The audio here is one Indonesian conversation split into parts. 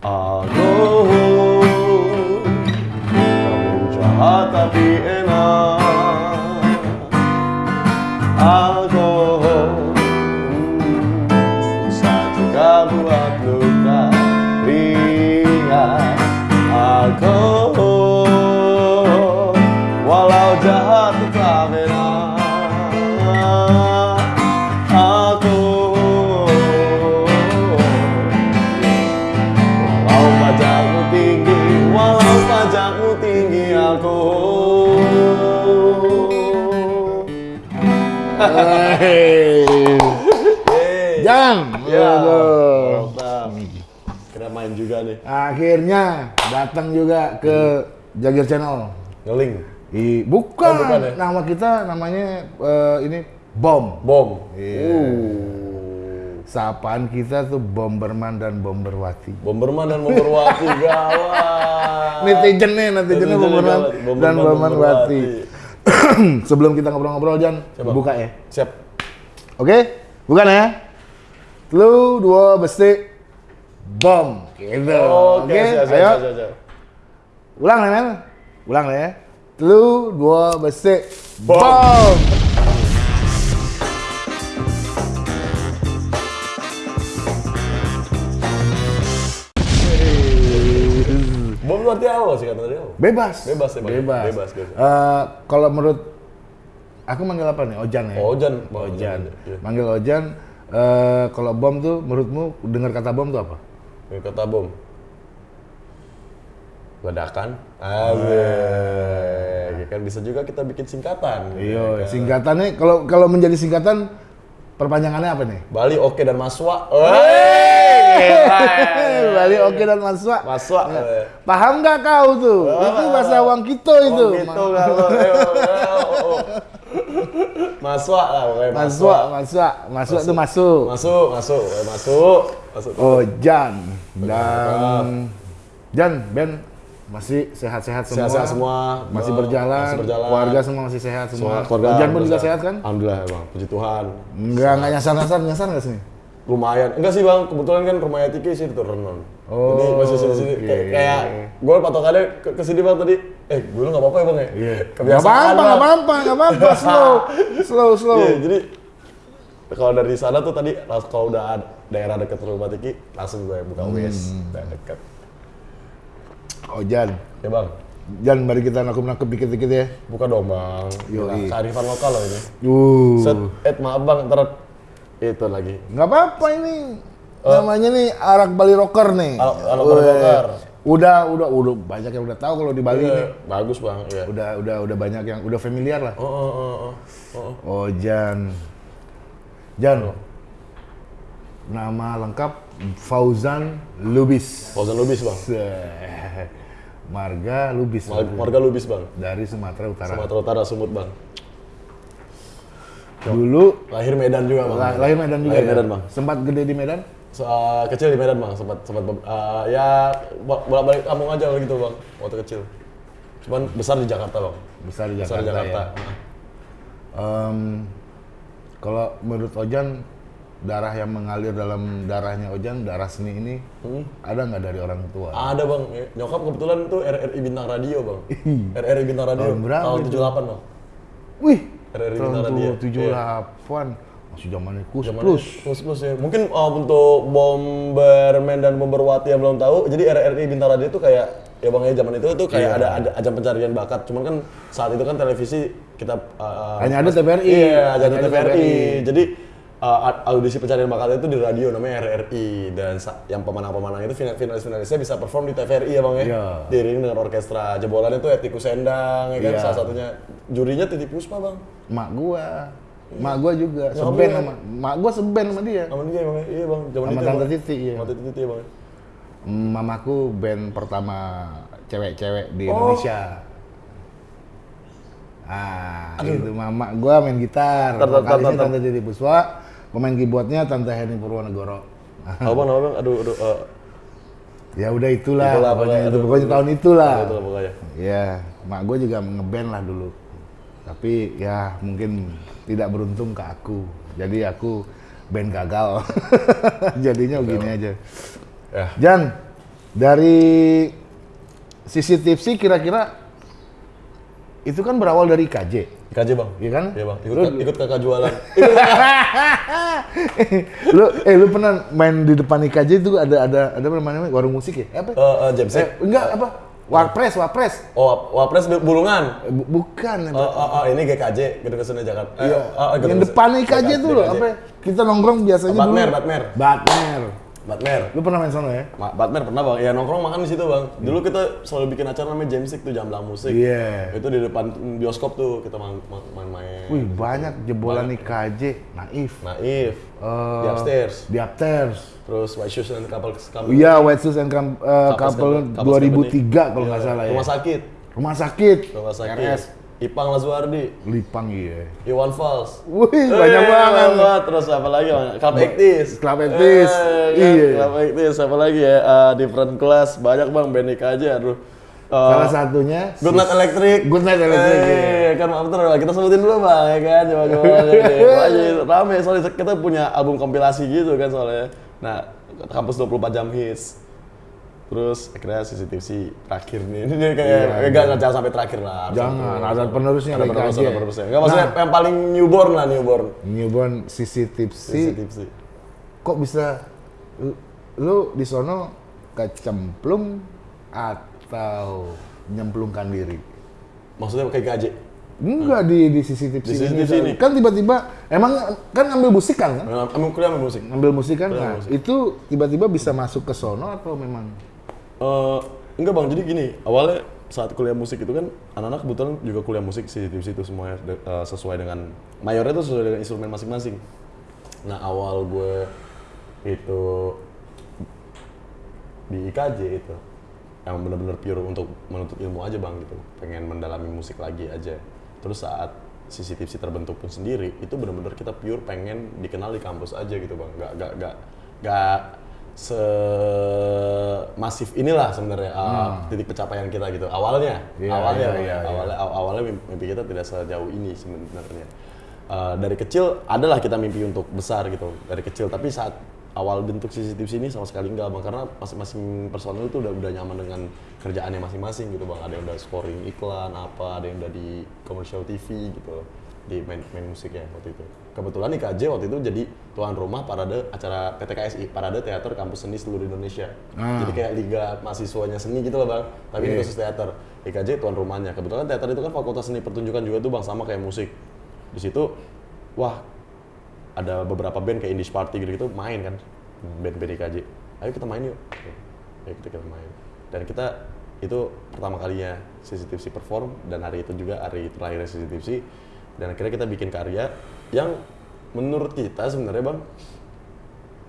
Aku Kamu jahat tapi enak Hey. Jan, Ya. Kira main juga nih. Akhirnya datang juga ke Jagir Channel. Ngeling. I, bukan, Oh, bukan ya? nama kita namanya eh, ini Bom. Bom. Iya. Uh. Sapaan kita tuh Bomberman dan Bomberwati. Bomberman dan Bomberwati gawat. Netizennya, netizennya Bomberman gawat. dan Bomberwati. Sebelum kita ngobrol-ngobrol, Jan, Coba. buka ya. Siap. Oke, bukan ya? Lu dua besi bom, gitu. Oke, Oke, siap, siap, ayo. siap, siap. Ulang nih, men. Ulang ya. Lu dua besi Bom. bom. Bom lu artinya apa sih kata dia? Bebas. Bebas, ya, Bang? Bebas. Bebas, bebas. Eh, kalau menurut aku manggil apa nih? Ojan ya. Oh, Ojan. Bang, Ojan. Iya. Manggil Ojan. eh, kalau bom tuh menurutmu dengar kata bom tuh apa? Ini kata bom. Ledakan. Asik. Kan bisa juga kita bikin singkatan. Iya, singkatannya kalau kalau menjadi singkatan perpanjangannya apa nih? Bali oke dan Maswa. Bali oke dan Maswa. Maswa. Paham nggak kau tuh? itu bahasa Wang Kito itu. Oh, gitu kalau. Maswa lah pokoknya. Maswa, Maswa, Maswa tuh masuk. Masuk, masuk, masuk, masuk. Oh, Jan. Dan Jan, Ben masih sehat-sehat semua. Sehat-sehat semua. Masih berjalan. masih berjalan. Keluarga semua masih sehat semua. Keluarga. Jan pun juga sehat kan? Alhamdulillah bang, puji Tuhan. Enggak, enggak nyasar-nyasar, nyasar nggak sih? Lumayan. Enggak sih bang, kebetulan kan rumah Tiki sih di Renon. Oh, Jadi masih sini-sini. oke. Kayak, kayak gue patokannya ke, ke sini bang tadi. Eh, gue nggak apa-apa ya bang ya? Iya. Nggak apa-apa, nggak apa-apa, nggak apa-apa. Slow, slow, slow. Iya, jadi kalau dari sana tuh tadi kalau udah ada daerah dekat rumah Tiki langsung gue buka Hmm. WS udah dekat. Oh, Jan. Ya bang, Jan, mari kita nakep-nakep dikit-dikit ya. buka dong bang. Yoi. Gila, Kearifan lokal loh ini. Uh. Set, eh maaf bang, ntar itu lagi. Nggak apa-apa ini. Namanya nih arak Bali Rocker nih. Arak-. Bali Rocker. Udah, udah, udah banyak yang udah tahu kalau di Bali Iya, nih. bagus bang, iya. Udah, udah, udah banyak yang udah familiar lah. Oh, oh, oh, oh, oh. Oh, Jan. Jan. Nama lengkap Fauzan Lubis. Fauzan Lubis bang. Marga Lubis. Mar- Marga Lubis bang, Dari Sumatera Utara. Sumatera Utara Sumut bang. Dulu Lahir Medan juga bang. lah- lahir Medan juga. Lahir ya? Medan bang. Sempat gede di Medan? So, uh, kecil di Medan bang, sempat sempat uh, ya bolak balik kampung aja gitu bang, waktu kecil. Cuman besar di Jakarta bang. Besar di Besar Jakarta, di Jakarta. ya. Em, kalau menurut Ojan darah yang mengalir dalam darahnya Ojan, darah seni ini Hmm. ada nggak dari orang tua? Ada bang, Ya, nyokap kebetulan tuh RRI Bintang Radio bang. RRI Bintang Radio Tahun berapa tahun itu? 78 bang. Wih, RRI tahun Bintang Radio. tujuh delapan masih zamannya kus Zaman plus. plus plus ya. Mungkin uh, untuk Bomberman dan Bomberwati yang belum tahu, jadi RRI Bintang Radio itu kayak ya bang ya zaman itu tuh Iya. kayak ada ada ajang pencarian bakat. Cuman kan saat itu kan televisi kita uh, Hanya ada TVRI. Iya, ada Hanya ada TVRI. TVRI. Jadi uh, audisi pencarian bakat itu di radio namanya RRI dan yang pemenang-pemenang itu final finalis-finalisnya bisa perform di TVRI ya bang ya. Iya. Diiringi dengan orkestra. Jebolannya tuh Etiku Sendang ya kan Iya. salah satunya. Jurinya Titi Puspa bang. Mak gua, mak gua juga seben sama mak gua seben sama dia. Sama dia bang, ya? iya bang. Zaman Sama itu Tante. Titi, iya. Sama Titi Titi ya bang. Mamaku band pertama cewek-cewek di Oh. Indonesia. Ah, itu mama gua main gitar. Vokalisnya tar. Tante Titi Puspa, pemain keyboardnya Tante Heni Purwonegoro. Apa bang, apa bang? Aduh, aduh. Uh, Ya udah itulah, Itulah, pokoknya, pokoknya, itu, aduh, pokoknya tahun itulah. itu lah pokoknya. Ya, mak gue juga ngeband lah dulu. Tapi ya mungkin tidak beruntung ke aku. Jadi aku band gagal. Jadinya begini aja. Ya. Jan, Dari sisi tipsi kira-kira itu kan berawal dari KJ. IKJ bang. Iya kan? Iya bang. Ikut, Lu- ikut kakak jualan. lu eh lu pernah main di depan IKJ itu ada ada ada apa namanya warung musik ya? Apa? Eh, James. Eh, enggak apa? Warpres, Warpres. Oh, wapres bulungan. Eh, bu- bukan. Oh, oh, oh, ini GKJ, Gedung Kesenian Jakarta. Eh, Iya. oh, oh, Gedung yang depan IKJ itu loh, apa? ya? Kita nongkrong biasanya Batmer, dulu. Batmer. Batmer. Batmer. Lu pernah main sana ya? Ma- Batman pernah bang, ya nongkrong makan di situ bang. Dulu kita selalu bikin acara namanya Jamsik tuh jam musik. Iya. Itu di depan bioskop tuh kita main- main-main. Wih, banyak jebolan IKJ. Naif. Naif. Eh, di upstairs. Di upstairs. Terus White Shoes and Couple Couple. Iya, White Shoes and eh, Couples Couple. Couples 2003 kalau nggak salah ya. Rumah sakit. Rumah sakit. Rumah sakit. RS. Ipang Lazuardi. Lipang iya. Iwan Fals. Wih, banyak Eh, banget. banget. Terus apa lagi? Club Actis. Club Actis. Eh, kan? Iya. Club Actis. Apa lagi ya? Eh, different class. Banyak bang. Benik aja. Aduh. Eh, Salah satunya Good Night Electric. Good Night Electric, Eh, kan maaf terus kita sebutin dulu bang, ya kan? Coba coba. Aja rame soalnya kita punya album kompilasi gitu kan soalnya. Nah, kampus 24 jam hits. Terus akhirnya CCTV terakhir nih. Ini kayak Iya, enggak enggak jangan sampai terakhir lah. Jangan, ada penerusnya Ada penerus, ada penerusnya. Enggak maksudnya yang paling newborn lah newborn. newborn tipsi. CCTV. Kok bisa lu, di sono kecemplung atau nyemplungkan diri? Maksudnya kayak gaji. Enggak di di tipsi Di sisi ini. Kan tiba-tiba emang kan ngambil musik kan? kan? Ambil kuliah ambil musik. Ngambil musik kan? Nah, musik. itu tiba-tiba bisa masuk ke sono atau memang Eh, enggak bang, jadi gini, awalnya saat kuliah musik itu kan anak-anak kebetulan juga kuliah musik sih di situ semuanya de- eh, sesuai dengan mayornya itu sesuai dengan instrumen masing-masing. Nah awal gue itu di IKJ itu yang benar-benar pure untuk menuntut ilmu aja bang gitu, pengen mendalami musik lagi aja. Terus saat CCTV terbentuk pun sendiri itu benar-benar kita pure pengen dikenal di kampus aja gitu bang, nggak nggak nggak nggak semasif inilah sebenarnya uh, titik pencapaian kita gitu. Awalnya Hmm. Iya, awalnya iya, iya. awalnya aw- awalnya mimpi, kita tidak sejauh ini sebenarnya. Uh, dari kecil adalah kita mimpi untuk besar gitu dari kecil. Tapi saat awal bentuk CCTV ini sama sekali enggak bang. Karena masing-masing personel itu udah udah nyaman dengan kerjaannya masing-masing gitu bang. Ada yang udah scoring iklan apa ada yang udah di commercial TV gitu di main, main musiknya waktu itu kebetulan IKJ waktu itu jadi tuan rumah parade acara PTKSI parade teater kampus seni seluruh Indonesia. Ah. jadi kayak liga mahasiswanya seni gitu loh bang. Tapi ini khusus teater. IKJ tuan rumahnya. Kebetulan teater itu kan fakultas seni pertunjukan juga tuh bang sama kayak musik. Di situ wah ada beberapa band kayak Indies Party gitu, -gitu main kan band-band IKJ ayo kita main yuk. Ayo kita, kita main. Dan kita itu pertama kalinya CCTV perform dan hari itu juga hari terakhir CCTV dan akhirnya kita bikin karya yang menurut kita sebenarnya bang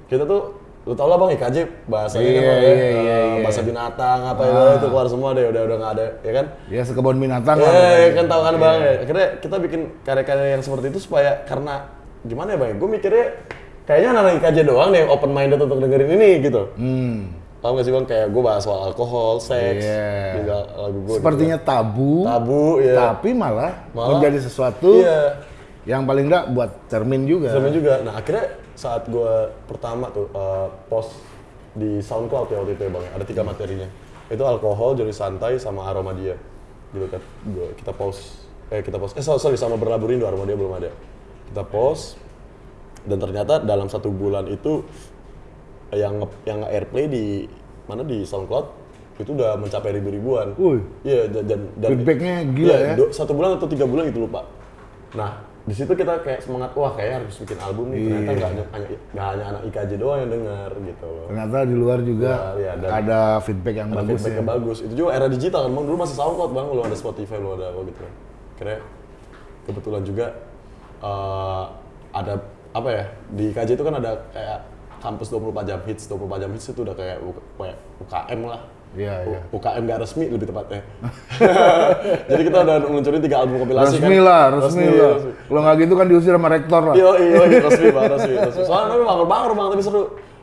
kita tuh lu tau lah bang IKJ bahasanya kan Iya, ya, iya, iya, iya. bahasa binatang apa itu itu keluar semua deh udah udah nggak ada ya kan ya sekebun binatang Ya, lah ya kan tahu kan bang ya. Akhirnya kita bikin karya-karya yang seperti itu supaya karena gimana ya bang? Gue mikirnya kayaknya anak IKJ doang nih open minded untuk dengerin ini gitu. Hmm. Paham gak sih bang? Kayak gue bahas soal alkohol, seks, Iya. juga lagu gue. Sepertinya tabu, tabu ya. tapi malah, Malah- menjadi sesuatu Iya. Yang paling enggak buat cermin juga. Sama juga. Nah akhirnya saat gue pertama tuh eh, post di SoundCloud ya waktu itu ya bang, ada tiga materinya. Itu alkohol, jari santai, sama aroma dia. Gitu kan. Gua, kita post, eh kita post, eh sorry, sama berlabuh rindu, aroma dia belum ada. Kita post, dan ternyata dalam satu bulan itu yang yang airplay di mana di SoundCloud itu udah mencapai ribu-ribuan. Wih. Iya dan, dan, dan Feedbacknya gila Iya, ya. do- satu bulan atau tiga bulan gitu lupa. Nah di situ kita kayak semangat wah kayak harus bikin album nih ternyata Iya. nggak hanya, hanya nggak hanya anak IKJ doang yang denger gitu loh. Ternyata di luar juga Iya, iya, dan- ada feedback yang Ada bagus feedback ya. yang bagus. Itu juga era digital kan bang. Dulu masih SoundCloud bang, belum ada Spotify, belum ada apa gitu. Kira kebetulan juga eh, ada apa ya di IKJ itu kan ada kayak kampus 24 jam hits, 24 jam hits itu udah kayak UKM lah. Iya, iya. UKM gak resmi lebih tepatnya. Jadi kita udah ngeluncurin tiga album kompilasi Resmi kan. lah, resmi, lah. Kalau nggak gitu kan diusir sama rektor lah. Iya, iya, iya, resmi banget, resmi, resmi. Soalnya tapi bangor-bangor bang, tapi seru.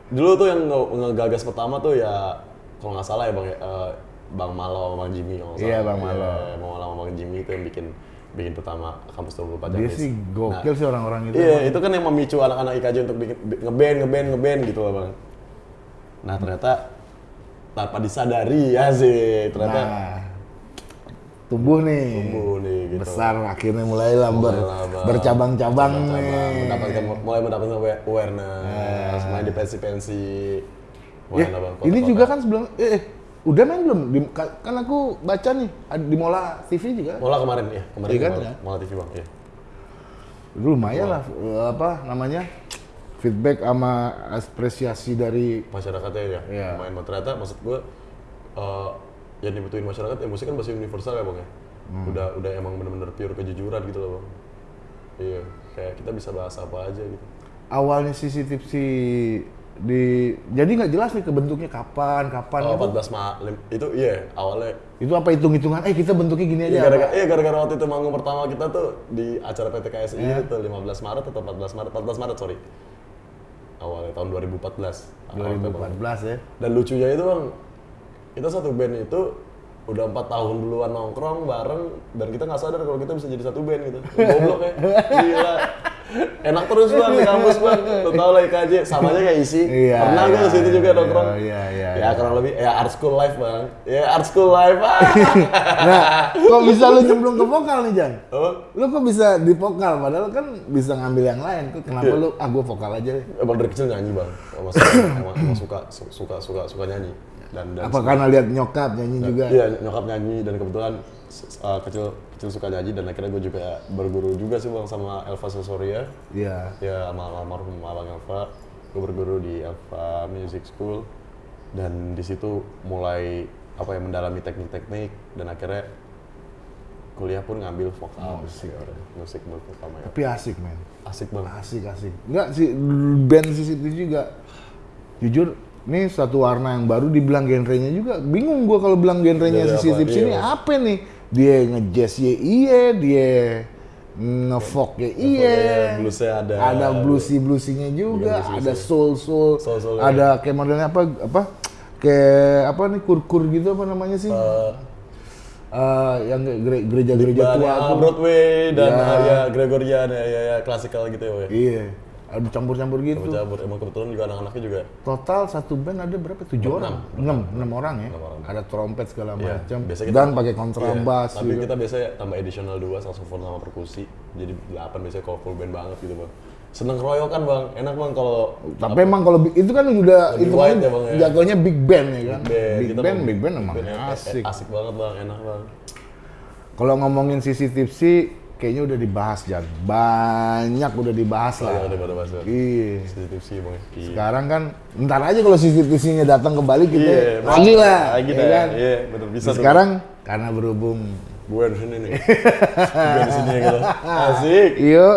Dulu tuh yang nge- ngegagas pertama tuh ya, kalau nggak salah ya bang, ya, eh, Bang Malo Bang Jimmy kalau nggak Iya, salah. Bang Malo. Iya, Bang Malo Bang Jimmy itu yang bikin bikin pertama kampus 24 jam. Dia sih gokil sih orang-orang itu. Iya, itu kan yang memicu anak-anak IKJ untuk bikin bi- ngeband, ngeband, ngeband gitu loh bang. Nah ternyata tanpa disadari ya sih ternyata Nah, tumbuh nih. tumbuh nih gitu. Besar akhirnya mulai ber, Mulai bercabang-cabang Cabang-cabang, nih. mendapatkan mulai mendapatkan awa- awareness, main di pensi-pensi. Ya, ini juga kan sebelum eh, eh, udah main belum? Di, ka- kan aku baca nih di Mola TV juga. Mola kemarin ya, kemarin Iya kan, Mola, ya? Mola TV bang, iya. Dulu lumayan lah eh, apa namanya? Feedback sama apresiasi dari Masyarakatnya ya, lumayan Bang. ternyata maksud gue uh, yang dibutuhin masyarakat ya musik kan bahasa universal ya bang ya. Hmm. Udah udah emang bener-bener pure kejujuran gitu loh bang. Iya, kayak kita bisa bahas apa aja gitu. awalnya CCTV di jadi nggak jelas nih kebentuknya kapan kapan Oh, gitu. 14 Maret itu iya awalnya itu apa hitung hitungan eh kita bentuknya gini aja Iya, gara-gara, iya gara-gara waktu itu manggung pertama kita tuh di acara PT KSI itu 15 Maret atau 14 Maret, 14 Maret sorry. Awalnya tahun 2014. Awal Februari. 2014 ya Dan lucunya itu bang, kita satu band itu udah empat tahun duluan nongkrong bareng dan kita nggak sadar kalau kita bisa jadi satu band gitu. Goblok ya, gila. Enak terus bang di kampus bang, lo tau lah IKJ, sama aja kayak isi. Iya, Pernah iya, gue ke situ juga iya, nongkrong. iya, iya, Ya iya. kurang lebih, ya art school life bang. Ya art school life ah. nah kok bisa lu nyemplung ke vokal nih Jan Apa? lu kok bisa di vokal padahal kan bisa ngambil yang lain kok kenapa Iya. lu ah gua vokal aja deh Emang dari kecil nyanyi bang, emang suka, emang, emang suka, su- suka, suka, suka nyanyi. Dan, dan apa karena lihat nyokap nyanyi juga? Iya nyokap nyanyi dan kebetulan uh, kecil kecil suka nyanyi dan akhirnya gue juga berguru juga sih bang sama Elva Sosoria. iya. Ya sama almarhum abang Elva, gue berguru di Elva Music School. Dan di situ mulai apa ya mendalami teknik-teknik dan akhirnya kuliah pun ngambil vokal musik musik pertama ya. Tapi asik men. Asik banget asik asik. Enggak sih band CCTV juga jujur ini satu warna yang baru dibilang genrenya juga bingung gua kalau bilang genrenya apa? CCTV Iya, apa nih dia ngejazz ya iya dia ngefolk ya iya bluesnya ada ada bluesy bluesinya juga bluesy-bluesy. ada soul soul Soul-soul, ada kayak modelnya apa apa kayak apa nih kur kur gitu apa namanya sih Eh, Eh, yang gere- gereja-gereja tua ya, tuh Broadway dan Ya. uh, ya Gregorian ya ya, ya klasikal gitu ya. Woy. iya ada campur-campur gitu Cabur emang kebetulan juga anak-anaknya juga Total satu band ada berapa? Tujuh orang? Enam, enam orang ya. orang. Ada trompet segala Iya, macam. Dan pakai kontrabas Iya, tapi juga. kita biasanya tambah additional 2 saxophone sama perkusi. Jadi 8 biasanya kalau full band banget gitu, Bang. Seneng keroyokan, Bang. Enak, Bang kalau Tapi emang kalau itu kan udah itu kan ya, Bang, ya. jatuhnya big band ya kan. band, Big kita band, big band emang band eh, asik. asik banget, Bang. Enak, Bang. Kalau ngomongin CCTV sih kayaknya udah dibahas Jan. Banyak udah dibahas Lah, lah. udah pada bahas. Bang. Iya. Sih, Bang. Iya. Sekarang kan ntar aja kalau CCTV-nya datang kembali kita Iya, lagi lah. Lagi ya kan? Iya, bener bisa tuh. Sekarang karena berhubung gue di sini nih. gue di sini gitu. Asik. Iyo,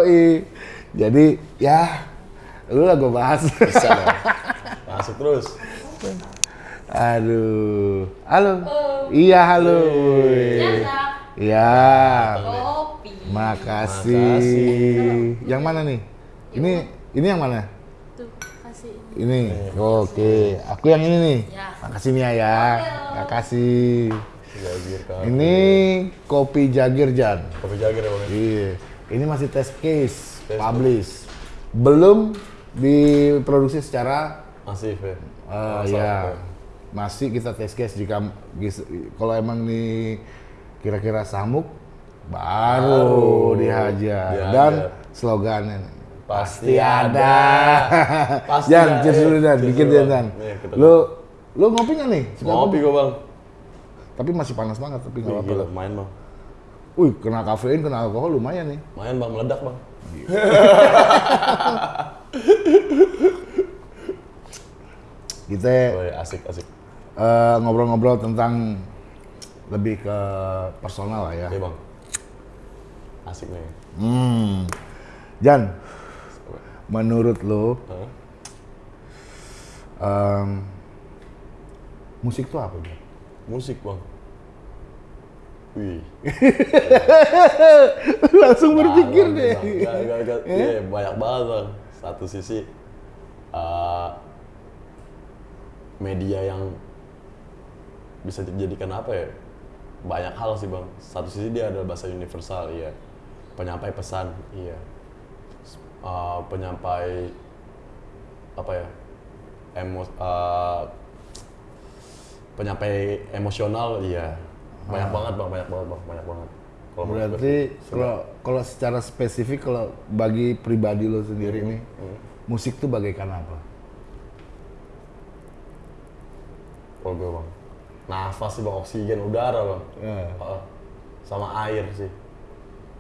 jadi ya lu lah gue bahas. Bisa, Bang. Masuk terus. Aduh, halo. Iya halo. Iya, kopi. Makasih. Makasih. Yang mana nih? Ini ini yang mana? Tuh, kasih. Ini. Oke, aku yang ini nih. Ya. Makasih Mia ya. Makasih. Jagir, Kak. Ini kopi Jagir Jan. Kopi Jagir ya, Bang. Iya. Ini masih test case, Test publish. Belum diproduksi secara Masif ya. Masal, ya masih kita test case jika kalau emang nih kira-kira samuk baru, Baru dihajar. dihajar. dan slogannya Pasti ada. Pasti Jan, ada. cheers dulu Dan, ya Bang. Dan. Nih, Lu lu ngopi nggak nih? Suka Ngopi gue, Bang. Tapi masih panas banget, tapi nggak apa-apa. main, Bang. Wih, kena kafein, kena alkohol lumayan nih. Main, Bang. Meledak, Bang. Kita Woi, asik, asik. eh, ngobrol-ngobrol tentang lebih ke personal lah ya. Oke, Bang. Asik nih. Hmm. Jan, menurut lo Hah? em, musik itu apa? Jan? Musik, Bang. Wih. Langsung berpikir Bang, deh. Gak, gak, gak. Iya, banyak banget, Bang. Satu sisi eh, media yang bisa dijadikan apa ya? Banyak hal sih, Bang. Satu sisi dia adalah bahasa universal, iya. Penyampai pesan, iya. Eh, penyampai apa ya? Emos, eh, nyampe-nyampe emosional iya banyak banget bang banyak banget bang banyak banget kalau. Berarti kalau kalau secara spesifik kalau bagi pribadi lo sendiri nih, musik tuh bagaikan apa? kalau gue bang nafas sih bang oksigen udara bang Ya. Heeh. sama air sih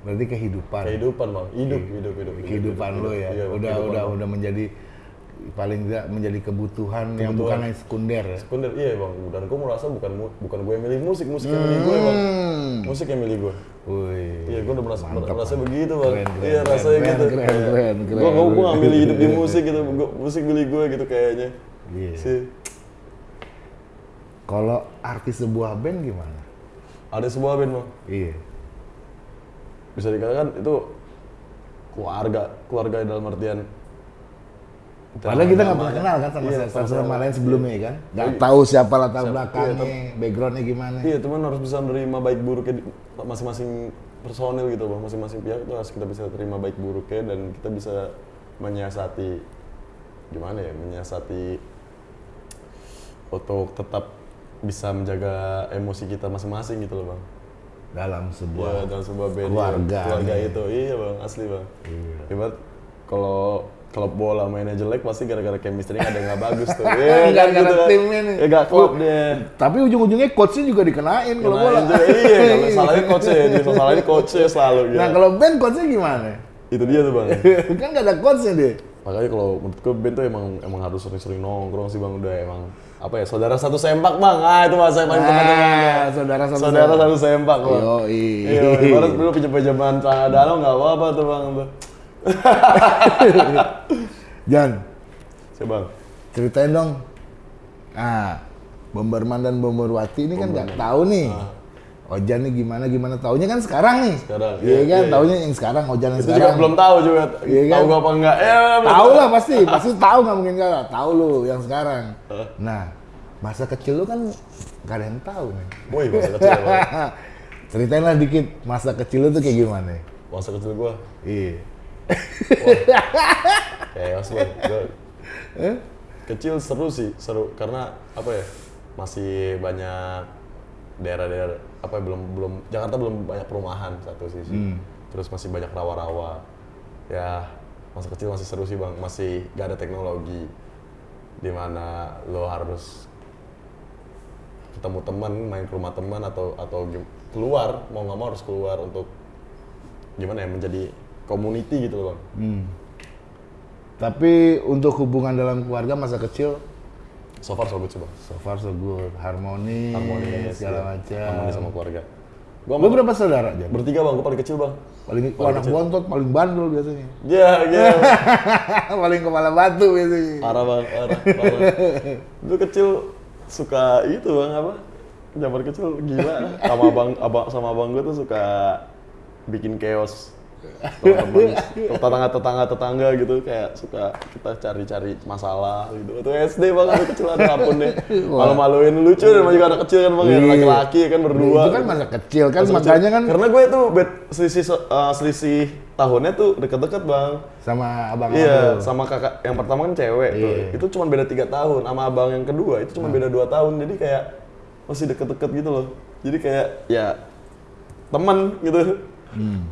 Berarti kehidupan. kehidupan bang hidup hidup hidup hidup, kehidupan hidup, lo hidup. ya. Iya, udah kehidupan, udah Bang. udah menjadi paling tidak menjadi kebutuhan, yang Kebutuhan. bukan yang sekunder ya. sekunder iya bang dan gue merasa bukan bukan gue yang milih musik musik yang milih gue bang Hmm. musik yang milih gue Wih. Iya, gue udah merasa, Mantap, merasa Bang. begitu bang. Keren, keren, iya, rasanya keren, gitu. keren, keren, Gue keren. gue gue ngambil hidup di musik gitu, gua, musik milih gue gitu kayaknya. Iya. Sih. Kalau artis sebuah band gimana? Ada sebuah band bang, Iya. Bisa dikatakan itu keluarga, keluarga dalam artian. Padahal kita nggak pernah kenal kan sama Iya, sama sama-sama. lain sebelumnya kan? Nggak Iya. tahu siapa latar Siapa- belakangnya, iya, backgroundnya gimana. Iya, cuman harus bisa menerima baik buruknya masing-masing personil gitu bang, masing-masing pihak itu harus kita bisa terima baik buruknya dan kita bisa menyiasati gimana ya, menyiasati untuk tetap bisa menjaga emosi kita masing-masing gitu loh bang. Dalam sebuah dalam sebuah band keluarga iya. keluarga nih. itu iya bang asli bang Iya. Ibarat kalau kalau bola mainnya jelek pasti gara-gara chemistry ada yang nggak bagus tuh Iya, kan gara-gara gitu kan. timnya nih. ya gak klop deh Tapi ujung-ujungnya coachnya juga dikenain kalau bola. iya kalau salahnya coachnya ya dia salahnya coachnya selalu gitu Nah kalau band coachnya gimana? itu dia tuh bang kan nggak ada coachnya dia. makanya kalau menurut gue band tuh emang emang harus sering-sering nongkrong sih bang udah emang apa ya saudara satu sempak bang? Ah itu bahasa yang paling tepat Ah, saudara satu saudara sempak. satu sempak bang. Iya ibarat dulu pinjam-pinjaman celana dalam nggak apa-apa tuh bang. Tuh Jan, bang. Ceritain dong. Nah, Bomberman dan Bomberwati ini kan nggak tahu nih. Ojan nih gimana gimana taunya kan sekarang nih. Sekarang, Iya iya, kan, iya, taunya yang sekarang Ojan yang itu juga sekarang. belum tahu juga Iya kan? tahu gua apa enggak ya Tahu lah pasti, pasti tahu nggak mungkin nggak tahu lu yang sekarang. Nah, masa kecil lu kan gak ada yang tahu nih. Woi, masa kecil. Ceritain lah dikit masa kecil lu tuh kayak gimana? Masa kecil gua Iya. chaos bang. Gua- Kecil seru sih, seru karena apa ya? Masih banyak daerah-daerah apa ya, belum belum Jakarta belum banyak perumahan satu sisi. Hmm. Terus masih banyak rawa-rawa. Ya, masa kecil masih seru sih bang. Masih gak ada teknologi di mana lo harus ketemu teman, main ke rumah teman atau atau keluar mau nggak mau harus keluar untuk gimana ya menjadi community gitu loh bang. Hmm. Tapi untuk hubungan dalam keluarga masa kecil So far so good sih bang. so far so good, harmoni, Harmonis, segala iya. macam. Harmonis sama keluarga. Gua Lu sama- berapa saudara, bertiga bang, gua paling kecil bang. Paling Paling anak kecil. bontot, paling bandel biasanya. Ya, ya. paling kepala batu biasanya. parah bang, parah, parah. Dulu kecil suka itu bang apa? Zaman kecil gila. Sama abang, abang sama abang gua tuh suka bikin chaos. Teman-teman, tetangga-tetangga tetangga gitu kayak suka kita cari-cari masalah gitu. Itu SD bang, anak kecil ada ampun deh. Malu-maluin lucu dan juga anak kecil kan bang, ya, Iya. laki-laki kan berdua. Itu kan masa kecil kan Masa makanya kecil. kan karena gue tuh bed selisih eh, selisih tahunnya tuh deket-deket bang sama abang iya sama kakak yang pertama kan cewek tuh Iya. itu cuma beda tiga tahun sama abang yang kedua itu cuma beda dua tahun jadi kayak masih deket-deket gitu loh jadi kayak ya teman gitu Hmm.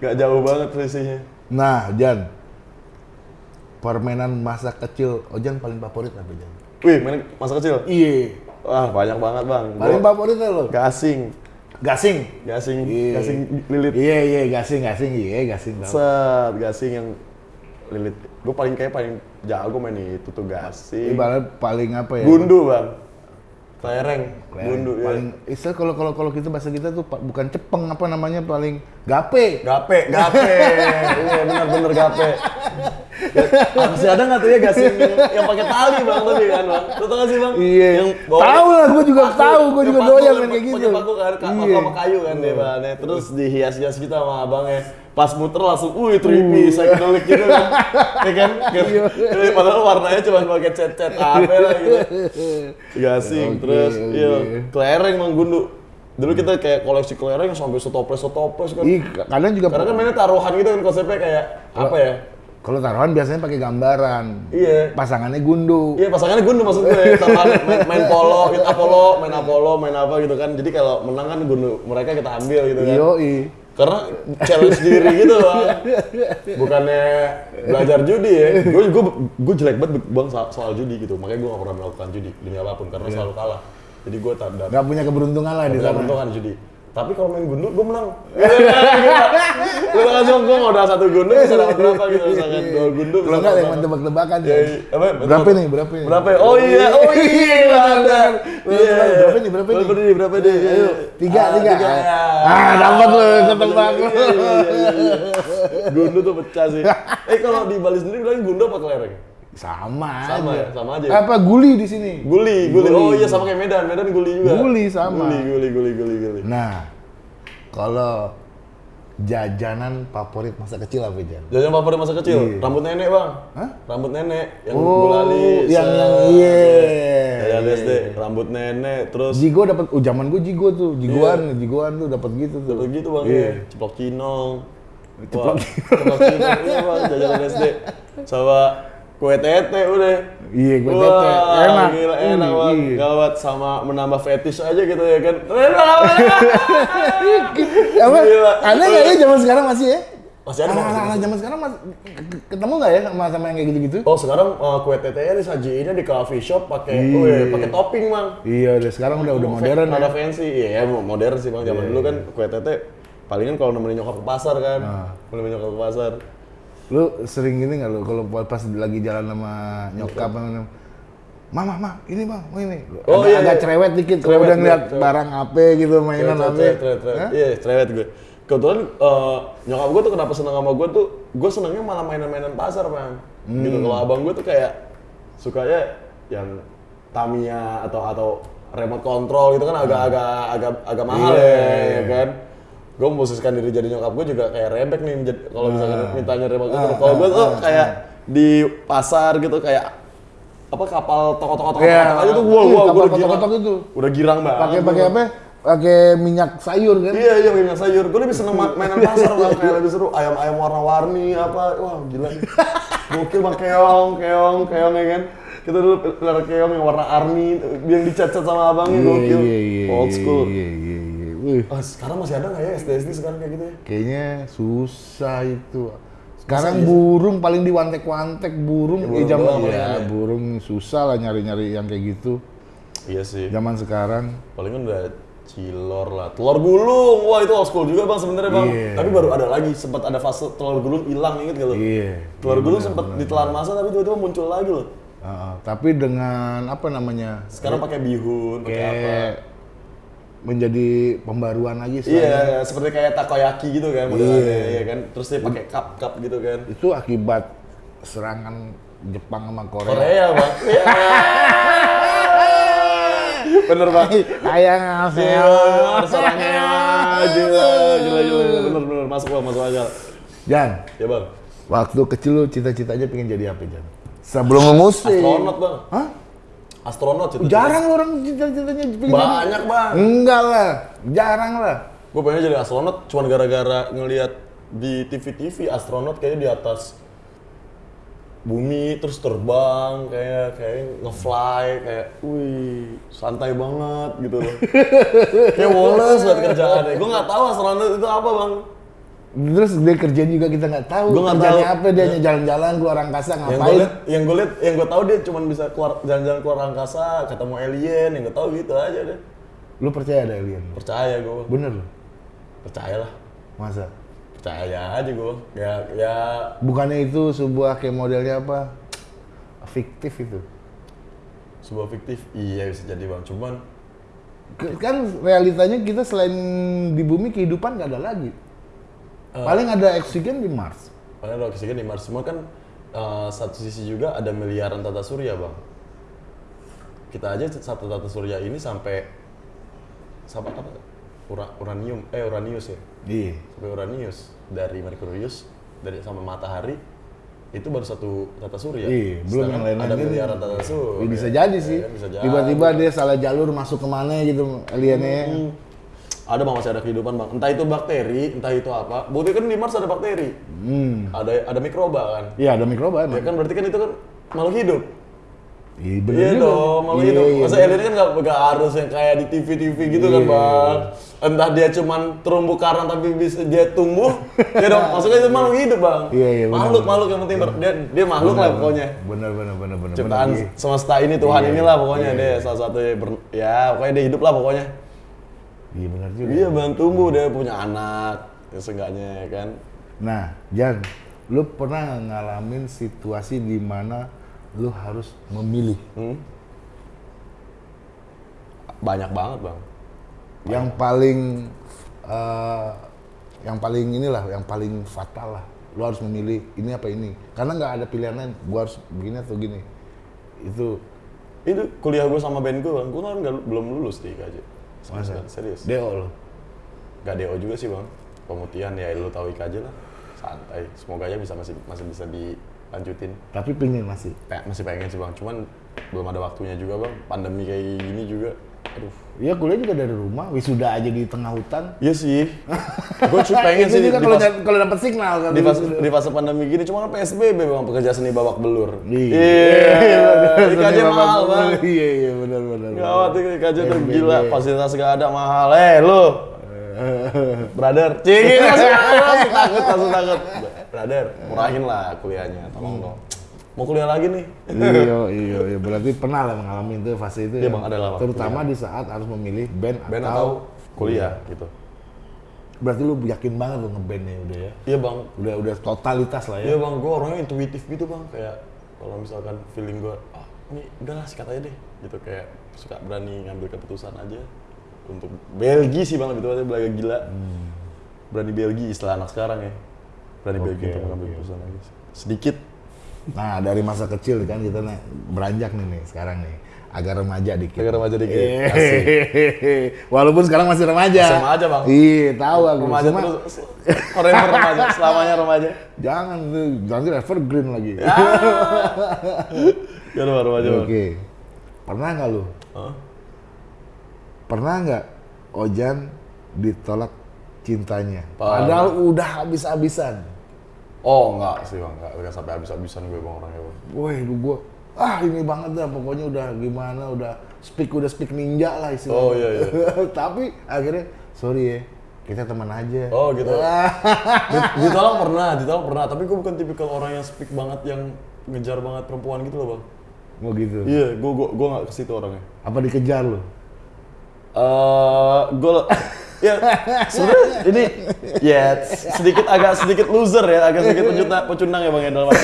Nggak jauh banget selisihnya Nah, Jan. Permainan masa kecil Ojan paling favorit apa, Jan? wih main masa kecil Iya. wah banyak banget bang Paling Gua favorit lo? gasing Gasing. gasing Iya. gasing lilit Iya, iya, gasing, gasing, iya, gasing. set gasing yang lilit gue paling kayak paling jago main itu tuh gasing Ibarat paling apa ya? gundu bang kelereng gundu ya. Paling istilah kalau kalau kalau kita bahasa kita tuh bukan cepeng apa namanya paling gape. gape gape. Iya benar benar gape. Masih ada nggak tuh ya gasing yang, yang pakai tali bang tapi kan bang. Lu tau gak sih bang? Iya. yang Tahu lah, gua juga tahu, yang juga doyan kayak pakai gitu. paku kan ka- Iya. sama kayu kan dia bang Nah, terus dihias-hias kita sama abangnya pas muter langsung, wih trippy, psychedelic gitu kan, ya kan? Iya. Kan- Padahal warnanya cuma pakai cat-cat apa lah gitu. Gasing, Oke, terus oke. iya, kelereng mang gundu. Dulu kita kayak koleksi kelereng sampai setoples setoples kan. Ih, kadang juga Karena kan mainnya taruhan gitu kan konsepnya kayak apa ya? Kalau taruhan biasanya pakai gambaran. Iya. Pasangannya gundu. Iya pasangannya gundu maksud gue, taruhan main, main polo, hit Apollo, main Apollo, main apa gitu kan. Jadi kalau menang kan gundu mereka kita ambil gitu kan. Yoi. Karena challenge diri gitu bang. Bukannya belajar judi ya. Gue gue gue jelek banget bang soal, soal judi gitu. Makanya gue gak pernah melakukan judi demi apa pun karena selalu kalah. Jadi gue tak Gak punya keberuntungan lah di sana. beruntungan judi. Tapi kalau main gundu, gue menang. Gue kan cuma gue mau udah satu gundu bisa dapat berapa gitu misalkan dua gundu. Kalau nggak yang tebak-tebakan Ya, ya. iya. apa? Berapa nih? Berapa nih? Berapa? ya? Oh iya, oh iya, benar. Iya. Berapa nih? Berapa nih? Berapa nih? Berapa nih? Ayo, tiga, Ah, tiga. ya. Ah, dapat lu, ketebak Iya, lu. iya, iya, iya, iya. Gundu tuh pecah sih. Eh kalau di Bali sendiri bilang gundu apa kelereng? Sama, Sama aja. ya, sama aja. Apa guli di sini? Guli, guli. Guli. Oh iya sama kayak Medan, Medan guli juga. Guli sama. Guli, guli, guli, guli, guli. Nah, kalau jajanan favorit masa kecil apa Jan? Jajan favorit masa kecil, Iya. rambut nenek bang. Hah? Rambut nenek, yang Oh, gulali. yang set. yang iya. Jajan SD, rambut nenek, terus Jigo dapat, oh zaman gue Jigo tuh, Jigoan, Jigoan tuh dapat gitu tuh. Dapat gitu bang, Iya. ya. ceplok cinong. Ceplok Wah, ceplok cinong, iya bang, jajanan SD. Sama kue tete udah. Iya, kue Wah, tete. Enak. Gila, enak bang. iya. Gawat sama menambah fetish aja gitu ya kan. Apa? Aneh nggak ya zaman sekarang masih ya? Masih ada, Anak-anak ada. zaman sekarang masih ketemu nggak ya sama sama yang kayak gitu-gitu? Oh sekarang uh, kue tetenya disajiinnya di coffee shop pakai Iya. weh, pakai topping bang. Iya, udah sekarang udah udah modern Ada ya. fancy, iya ya, modern sih bang. Zaman dulu kan kue tete palingan kalau nemenin nyokap ke pasar kan, Ah. nemenin nyokap ke pasar. Lu sering gini nggak lu kalau pas lagi jalan sama nyokap sama Mama, mama, ini bang, oh ini. Oh, agak, iya, agak iya. cerewet dikit kalau udah ngeliat cerewet. barang apa gitu, mainan apa. Iya, cerewet gue. Kebetulan uh, nyokap gue tuh kenapa seneng sama gue tuh, gue senengnya malah mainan-mainan pasar bang. Gitu, Hmm. kalau abang gue tuh kayak sukanya yang Tamiya atau atau remote control gitu kan agak-agak agak agak mahal Iya, ya, iya. ya kan. Gue memposisikan diri jadi nyokap gue juga kayak rebek nih, kalau misalnya Ah. mintanya remote Ah, control. Kalau gue ah, tuh ah, kayak di pasar gitu kayak apa kapal toko-toko Iya, aja tuh gua iya, gua gua udah girang. toko-toko itu. Udah girang banget. Pakai gua. pakai apa? Pakai minyak sayur kan? Iya iya minyak sayur. Gue lebih seneng ma- mainan pasar bang, kayak lebih seru ayam-ayam warna-warni apa, wah gila. Gokil bang keong, keong, keong ya kan. Kita dulu pelihara keong yang warna army, yang dicat-cat sama abangnya gokil. Iya, iya, Old school. Iya, iya, iya. Wih, Ah, sekarang masih ada nggak ya SD SD sekarang kayak gitu ya? kayaknya susah itu. Sekarang burung paling diwantek-wantek burung, Ya, eh, burung zaman doang ya, ya. burung susah lah nyari-nyari yang kayak gitu. Iya sih. Zaman sekarang Palingan udah cilor lah, telur gulung. Wah itu old school juga bang sebenarnya bang. Iya. Tapi baru ada lagi, sempat ada fase telur gulung hilang inget gak lo? Iya. Telur iya, gulung sempat ditelan masa tapi tiba-tiba muncul lagi loh. Heeh, tapi dengan apa namanya? Sekarang pakai bihun, pakai apa? Menjadi pembaruan lagi Iya, istilahnya. seperti kayak takoyaki gitu kan modelannya, Iya. iya kan. Terus dia pakai cup-cup gitu kan. Itu akibat serangan Jepang sama Korea. Korea bang. Iya. Bener bang. Ayang Iya, asel. serangnya gila, gila, gila, bener, bener, masuk bang, masuk akal. Jan, Ya bang, waktu kecil lu cita-citanya pengen jadi apa Jan? Sebelum lu musik. astronot bang, Hah? Astronot itu. Jarang lu orang cita-citanya Banyak bang. Enggak lah, jarang lah. Gue pengen jadi astronot cuma gara-gara ngelihat di TV-TV astronot kayaknya di atas bumi terus terbang kayak kayak ngefly kayak wih santai banget gitu loh kayak woles buat kerjaannya gue nggak tahu astronot itu apa bang Terus dia kerjaan juga kita nggak tahu. Gua kerjanya tahu. apa dia hanya jalan-jalan keluar angkasa yang gue ngapain? lihat yang gue lihat yang gue tahu dia cuma bisa keluar jalan-jalan keluar angkasa ketemu alien yang gue tahu gitu aja deh Lu percaya ada alien? percaya gue Bener lu? percaya lah Masa? percaya aja gue ya ya Bukannya itu sebuah kayak modelnya apa? Fiktif itu. sebuah fiktif iya bisa jadi bang cuman Kan realitanya kita selain di bumi kehidupan nggak ada lagi. Eh. Paling ada oksigen di Mars. Karena ada oksigen di Mars semua kan eh, satu sisi juga ada miliaran tata surya bang. Kita aja satu tata surya ini sampai sampai apa? Ura- uranium, eh uranius ya, Iya. sampai uranius dari Merkurius dari sama matahari itu baru satu tata surya. Iya, belum yang lain Ada miliaran tata surya. Ya, bisa jadi sih. bisa jadi. Tiba-tiba dia salah jalur masuk ke mana gitu aliennya. Hmm. Ada bang masih ada kehidupan bang. Entah itu bakteri, entah itu apa. Bukti kan di Mars ada bakteri. Hmm. Ada ada mikroba kan. Iya ada mikroba Ya emang. kan berarti kan itu kan makhluk hidup. Iya bener Iya dong, makhluk Iya, hidup. iya, Masa bener. alien kan nggak nggak harus yang kayak di TV-TV gitu kan Iya. bang. Entah dia cuman terumbu karang tapi bisa dia tumbuh. ya dong, maksudnya itu makhluk hidup bang. Iya, iya, Makhluk, makhluk yang penting ber- dia dia makhluk lah pokoknya. Bener bener bener bener. Ciptaan bener. semesta ini Tuhan Iya, inilah pokoknya iya, dia salah satu ber- ya pokoknya dia hidup lah pokoknya. Iya bener juga. Iya bang tumbuh dia punya anak ya seenggaknya ya kan. Nah, Jan, lu pernah ngalamin situasi di mana lu harus memilih Hmm? Banyak banget bang. yang paling eh, yang paling inilah, yang paling fatal lah. Lu harus memilih ini apa ini. Karena nggak ada pilihan lain. Gua harus begini atau gini. Itu Itu kuliah gue sama band gue bang, gue kan belum lulus di IKJ. Masa? serius. DO lo. Gak DO juga sih bang. Pemutihan ya lu tahu IKJ lah. Santai. Semoga aja bisa masih masih bisa dilanjutin. Tapi pingin masih. Pe- masih pengen sih bang. Cuman belum ada waktunya juga bang. Pandemi kayak gini juga. Aduh. Iya kuliah juga dari rumah, wisuda aja di tengah hutan. Iya sih. gue cuma pengen sih juga kalau kalau dapat signal kan. di, fase, di fase pandemi gini. Cuma kan PSBB bang. Pekerja seni babak belur. Iya. IKJ mahal bang. Iya iya benar benar. Gawat ini IKJ tuh gila. Fasilitas gak ada mahal. Eh lu. Brother, cing, langsung langsung takut, langsung takut. Brother, murahin lah kuliahnya, tolong dong. Mau kuliah lagi nih? iya iya iya berarti pernah lah mengalami itu fase itu Iya, ya. Bang, ada lah, terutama di saat harus memilih band, Band atau, atau kuliah gitu. berarti lu yakin banget lu ngebandnya udah ya Iya bang, udah udah totalitas lah iya ya bang, gue orangnya intuitif gitu bang. Kayak kalau misalkan feeling gue, ah ini udahlah sikat aja deh. Gitu kayak suka berani ngambil keputusan aja. Untuk Belgia sih bang, lebih tepatnya belaga gila. Berani Belgia istilah anak sekarang ya. Berani Oke, Belgia untuk mengambil oke. keputusan lagi. Sedikit. Nah dari masa kecil kan kita nih beranjak nih nih sekarang nih. Agak remaja dikit. Agak remaja dikit, Eh, asik. walaupun sekarang masih remaja. Sama aja, Bang. iya tahu aku. Remaja Cuma terus, forever remaja, selamanya remaja. jangan tuh nanti evergreen lagi. Ya udah remaja oke. Pernah nggak lu? Hah? Pernah nggak Ojan ditolak cintanya? Padahal udah habis-habisan. Oh enggak sih bang, enggak, enggak sampai habis-habisan gue bang orangnya bang. Woi, lu gua ah ini banget dah pokoknya udah gimana udah speak udah speak ninja lah istilahnya. Oh, iya, iya. Tapi akhirnya sorry ya kita teman aja. Oh gitu. Di- ditolak pernah, ditolak pernah. Tapi gue bukan tipikal orang yang speak banget, yang ngejar banget perempuan gitu loh bang. Mau gitu. Iya, gue gue gue nggak ke situ orangnya. Apa dikejar lu? Eh, gue ya. Sebenarnya ini ya sedikit agak sedikit loser ya, agak sedikit pecundang, pecundang ya bang ya dalam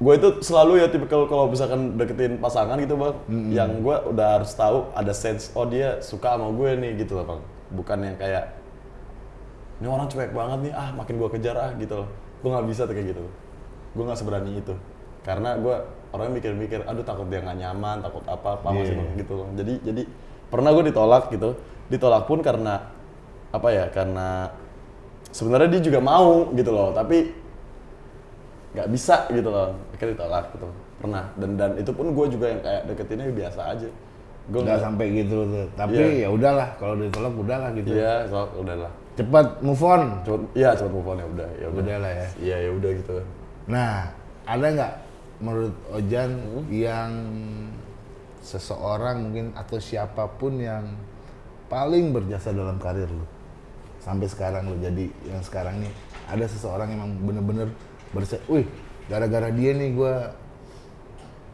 gue itu selalu ya tipikal kalau misalkan deketin pasangan gitu bang, yang gue udah harus tahu ada sense oh dia suka sama gue nih gitu loh bang, bukan yang kayak ini orang cuek banget nih ah makin gue kejar ah gitu loh, gue nggak bisa tuh kayak gitu, gue nggak seberani itu, karena gue orangnya mikir-mikir, aduh takut dia nggak nyaman, takut apa apa masih Iya. gitu loh, jadi jadi pernah gue ditolak gitu, ditolak pun karena apa ya karena sebenarnya dia juga mau gitu loh, tapi nggak bisa gitu loh akhirnya ditolak gitu pernah dan dan itu pun gue juga yang kayak deketinnya biasa aja gue Nggak sampai gitu tuh. Tapi Iya. ya udahlah kalau ditolak udahlah gitu. iya so, udah lah Cepat move on. cepet iya cepet move on ya udah ya Udah lah ya. iya ya udah gitu Nah, ada nggak menurut Ojan Hmm? yang seseorang mungkin atau siapa pun yang paling berjasa dalam karir lu. Sampai sekarang lu jadi yang sekarang nih. Ada seseorang yang emang bener-bener berjasa, wih gara-gara dia nih gua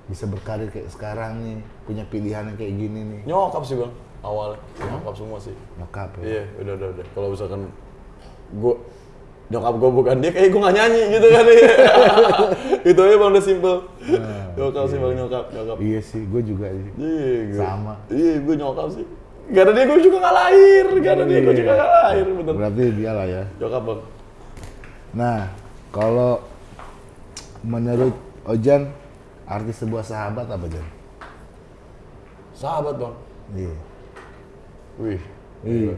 bisa berkarir kayak sekarang nih punya pilihan yang kayak gini nih. Nyokap sih bang awalnya nyokap? Semua sih. Nyokap ya? Iya udah udah udah. Kalau misalkan gue nyokap gue bukan dia kayak gue nggak nyanyi gitu kan iya. itu aja bang udah simple. Nyokap sih bang nyokap nyokap. Iya sih gue juga sih. Iya gue Sama. iya gue nyokap sih Gak ada dia gue juga gak lahir, gak ada dia gue juga gak lahir, bener. berarti dia lah ya Nyokap bang. Nah, kalau menurut Ojan, arti sebuah sahabat apa Jan? Sahabat bang. Iya. Wih. Iya.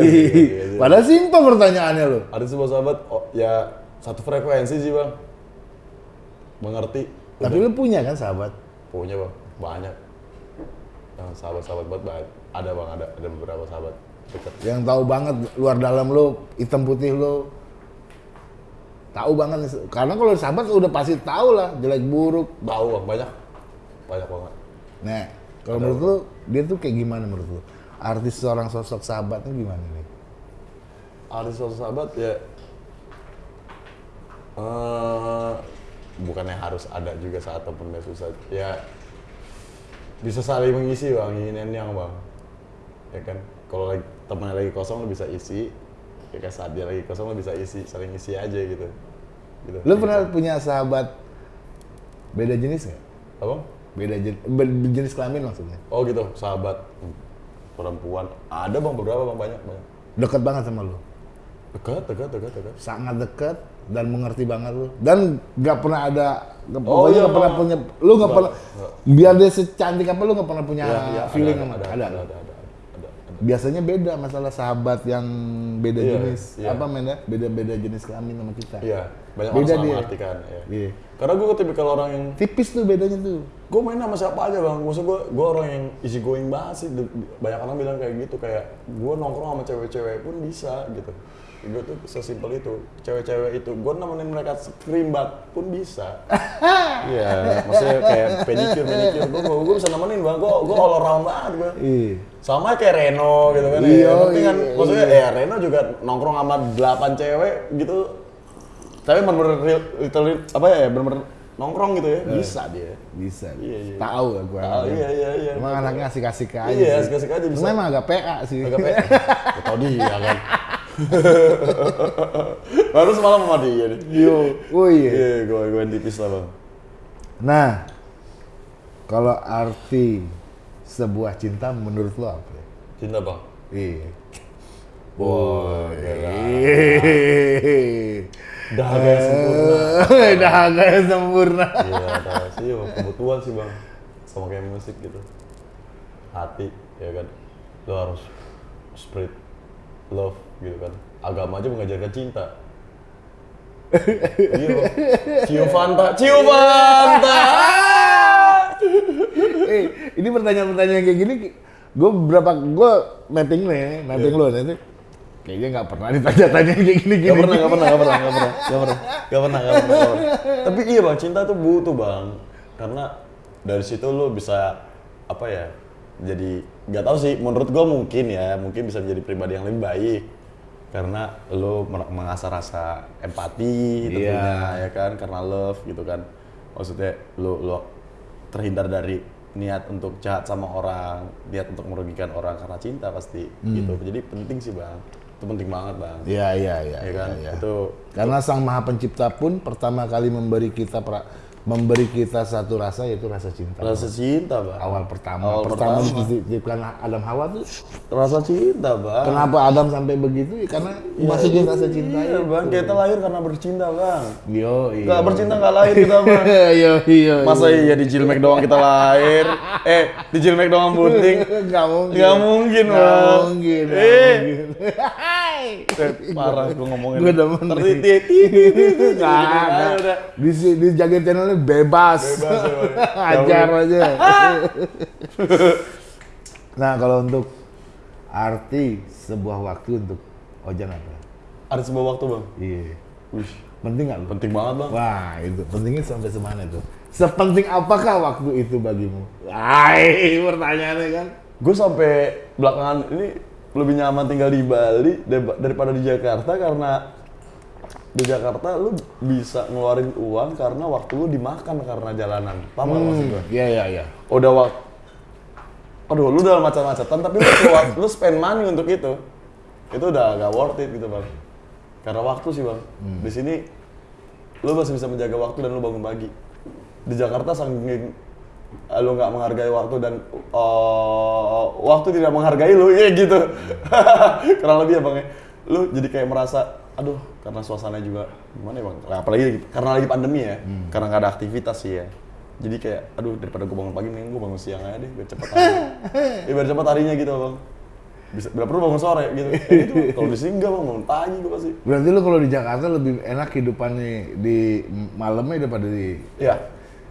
iya. Padahal simpel pertanyaannya lo. Ada sebuah sahabat, oh, ya satu frekuensi sih bang. Mengerti. Tapi lu punya kan sahabat? Punya bang, banyak. Yang sahabat-sahabat banget banyak. Ada bang, ada ada beberapa sahabat. deket. Yang tahu banget luar dalam lo, hitam putih lo. Tahu banget. Karena kalau sahabat udah pasti tahu lah jelek buruk. Tahu bang, banyak. Banyak banget. Nah, kalau menurut lu dia tuh kayak gimana menurut lu? Artis seorang sosok sahabatnya gimana nih? Artis sosok sahabat ya eh bukannya harus ada juga saat temennya susah ya bisa saling mengisi bang and yang bang ya kan kalau lagi temennya lagi kosong lo bisa isi ya kan saat dia lagi kosong lo bisa isi saling isi aja gitu gitu Lu pernah punya sahabat beda jenis nggak? apa Beda jenis, jenis kelamin maksudnya? oh gitu sahabat Hmm. perempuan ada bang beberapa bang banyak banyak Deket banget sama lu? dekat dekat dekat dekat Sangat deket dan mengerti banget lu dan nggak pernah ada nggak Oh, iya, nggak pernah Bang. punya lu nggak pernah biar dia secantik apa lu nggak pernah punya Iya, iya, feeling ada, sama ada, ada, ada, ada, ada. Biasanya beda masalah sahabat yang beda Iya, jenis iya. apa men ya beda beda jenis kelamin sama kita Iya, banyak Beda orang dia. mengartikan. Ya. Iya. Karena gue tipikal orang yang tipis tuh bedanya tuh gue main sama siapa aja bang. Maksud gue, gue orang yang easy going banget sih. Banyak orang bilang kayak gitu, kayak gue nongkrong sama cewek-cewek pun bisa gitu. Gue tuh sesimpel itu. Cewek-cewek itu, gue nemenin mereka screambat pun bisa. Iya, maksudnya kayak pedicure, manicure. Gue gue bisa nemenin bang. Gue gue all around banget gue. iya Sama kayak Reno gitu kan. Iya, ya. Yang penting kan, iya, maksudnya ya Reno juga nongkrong sama 8 cewek gitu. Tapi bener-bener apa ya, bener-bener nongkrong gitu ya. Bisa dia. bisa Iya, iya. tahu aku Tahu, anaknya. iya, iya, iya. emang anaknya asik-asik aja Iya, asik-asik aja bisa. Emang agak PA sih Agak. Gak tau dia kan. Baru semalam sama dia nih. yo oh iya Iya, gue gue tipis lah bang. nah kalau arti sebuah cinta menurut lo apa Cinta bang. iya. Hehehe. Dahaga yang sempurna. Eh, dahaga yang sempurna Iya, sih, kebutuhan sih bang. Sama kayak musik gitu. Hati, ya kan. Lo harus spread love gitu kan. Agama aja mengajarkan cinta. iya. Cium Fanta, cium Fanta. eh, ini pertanyaan-pertanyaan kayak gini, gue berapa gue mapping nih, mapping Iya. lo nanti kayaknya nggak pernah ditanya-tanya kayak gini-gini. Gak pernah, gak pernah, gak pernah, gak pernah, gak pernah, gak pernah, gak pernah, gak pernah. Tapi iya bang, cinta tuh butuh bang, karena dari situ lo bisa apa ya, jadi nggak tahu sih. Menurut gue mungkin ya, mungkin bisa menjadi pribadi yang lebih baik, karena lo mengasah rasa empati tentunya Iya. ya kan, karena love gitu kan. Maksudnya lo lo terhindar dari niat untuk jahat sama orang, niat untuk merugikan orang karena cinta pasti gitu. Jadi penting sih bang, itu penting banget bang. Iya, iya, iya. ya kan iya, iya. itu Karena Sang Maha Pencipta pun pertama kali memberi kita pra- memberi kita satu rasa yaitu rasa cinta. rasa cinta bang Awal pertama, Awal pertama pertama. diciptakan Adam Hawa tuh rasa cinta bang kenapa Adam sampai begitu? Ya, karena masukin rasa cinta iya itu. bang kita lahir karena bercinta bang Yo, iya. nggak bercinta nggak lahir kita bang Yo, iya. masa iya di Jilmek doang kita lahir eh di Jilmek doang bunting Nggak mungkin. nggak mungkin Nggak bang mungkin. nggak eh mungkin. eh, parah gue ngomongin demen nih. tertiti Nggak, nggak. udah Di di jaga channelnya bebas. Bebas, ya, Bang. Ajar aja. nah, kalau untuk arti sebuah waktu untuk Ojan apa? ada sebuah waktu bang Iya. Wih, Penting nggak penting banget bang Wah, itu pentingnya sampai semana itu? Sepenting apakah waktu itu bagimu? Hai, pertanyaannya kan. gue sampai belakangan ini lebih nyaman tinggal di Bali dar- daripada di Jakarta karena di Jakarta lu bisa ngeluarin uang karena waktu lu dimakan karena jalanan. Paham nggak maksud gue? Iya, iya, iya. Udah waktu Aduh, lu udah macet-macetan tapi lu keluar, lu spend money untuk itu. Itu udah gak worth it gitu, Bang. Karena waktu sih, Bang. Di sini lu masih bisa menjaga waktu dan lu bangun pagi. Di Jakarta saking eh, lu nggak menghargai waktu dan eh, waktu tidak menghargai lu ya gitu. Kurang lebih ya, Bang ya. Lu jadi kayak merasa aduh karena suasana juga gimana ya bang apalagi karena lagi pandemi ya karena nggak ada aktivitas sih ya jadi kayak aduh daripada gue bangun pagi nih gue bangun siang aja deh biar cepet hari ya biar cepet harinya gitu bang bisa bila perlu bangun sore gitu Kayak gitu kalau di sini enggak bang bangun pagi gue pasti Berarti lu kalau di Jakarta lebih enak hidupannya di malamnya daripada di ya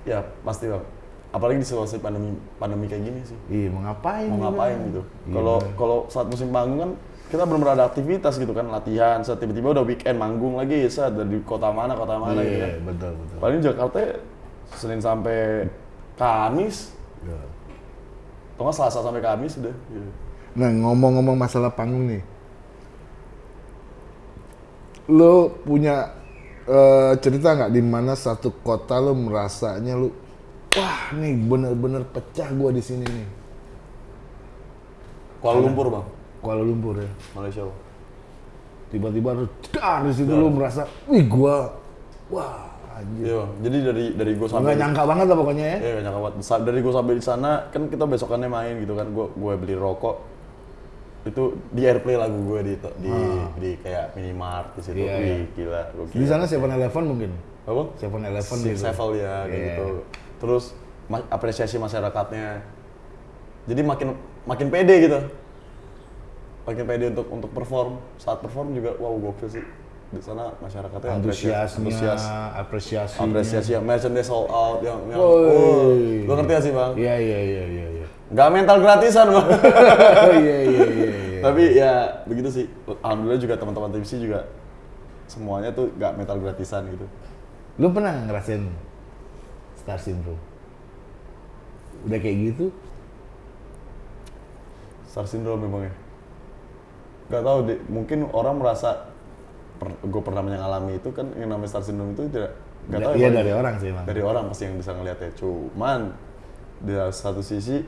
ya pasti bang apalagi di situasi pandemi pandemi kayak gini sih. Iya, mau ngapain? Mau juga? ngapain gitu. Iya, Kalau bener. kalau saat musim panggung kan kita belum ada aktivitas gitu kan, latihan, set tiba-tiba udah weekend manggung lagi, set dari kota mana kota mana gitu kan. Iya, betul betul. Paling Jakarta ya, Senin sampai Kamis, Iya. atau nggak Selasa sampai Kamis udah. Gitu. Nah, ngomong-ngomong masalah panggung nih. Lo punya eh, cerita nggak di mana satu kota lo merasanya lo wah nih bener-bener pecah gua di sini nih. Kuala Lumpur bang, Kuala Lumpur ya. Malaysia. Tiba-tiba lo dar di situ lo merasa, wih gua wah anjir. Iya. Jadi dari dari gue sampai Nggak nyangka banget lah pokoknya ya. Iya gak nyangka banget. Dari gue sampai di sana kan kita besokannya main gitu kan. Gue gue beli rokok itu di airplay lagu gue di di, di kayak minimart di situ. Ah. Iya, Wih, iya. gila. Gue Di sana Seven Eleven mungkin. apa? Eleven Six gitu. level ya kayak Iya. gitu. Terus apresiasi masyarakatnya. Jadi makin makin pede gitu. Makin pede untuk untuk perform. Saat perform juga wow gokil sih. Di sana masyarakatnya Antusiasnya, antusias apresiasi. apresiasi yang merchandise sold out yang yang oh, lu ngerti gak sih bang? Iya iya iya iya iya. Gak mental gratisan bang. Oh iya iya iya iya. Tapi ya begitu sih. Alhamdulillah juga teman-teman TVC juga semuanya tuh gak mental gratisan gitu. Lu pernah nggak ngerasain star syndrome? Udah kayak gitu? Star syndrome memang ya. Gak tahu deh. Mungkin orang merasa gue pernah mengalami itu kan yang namanya star syndrome itu tidak gak tahu Iya Bang. dari orang sih emang. dari orang pasti yang bisa ngeliatnya cuman di satu sisi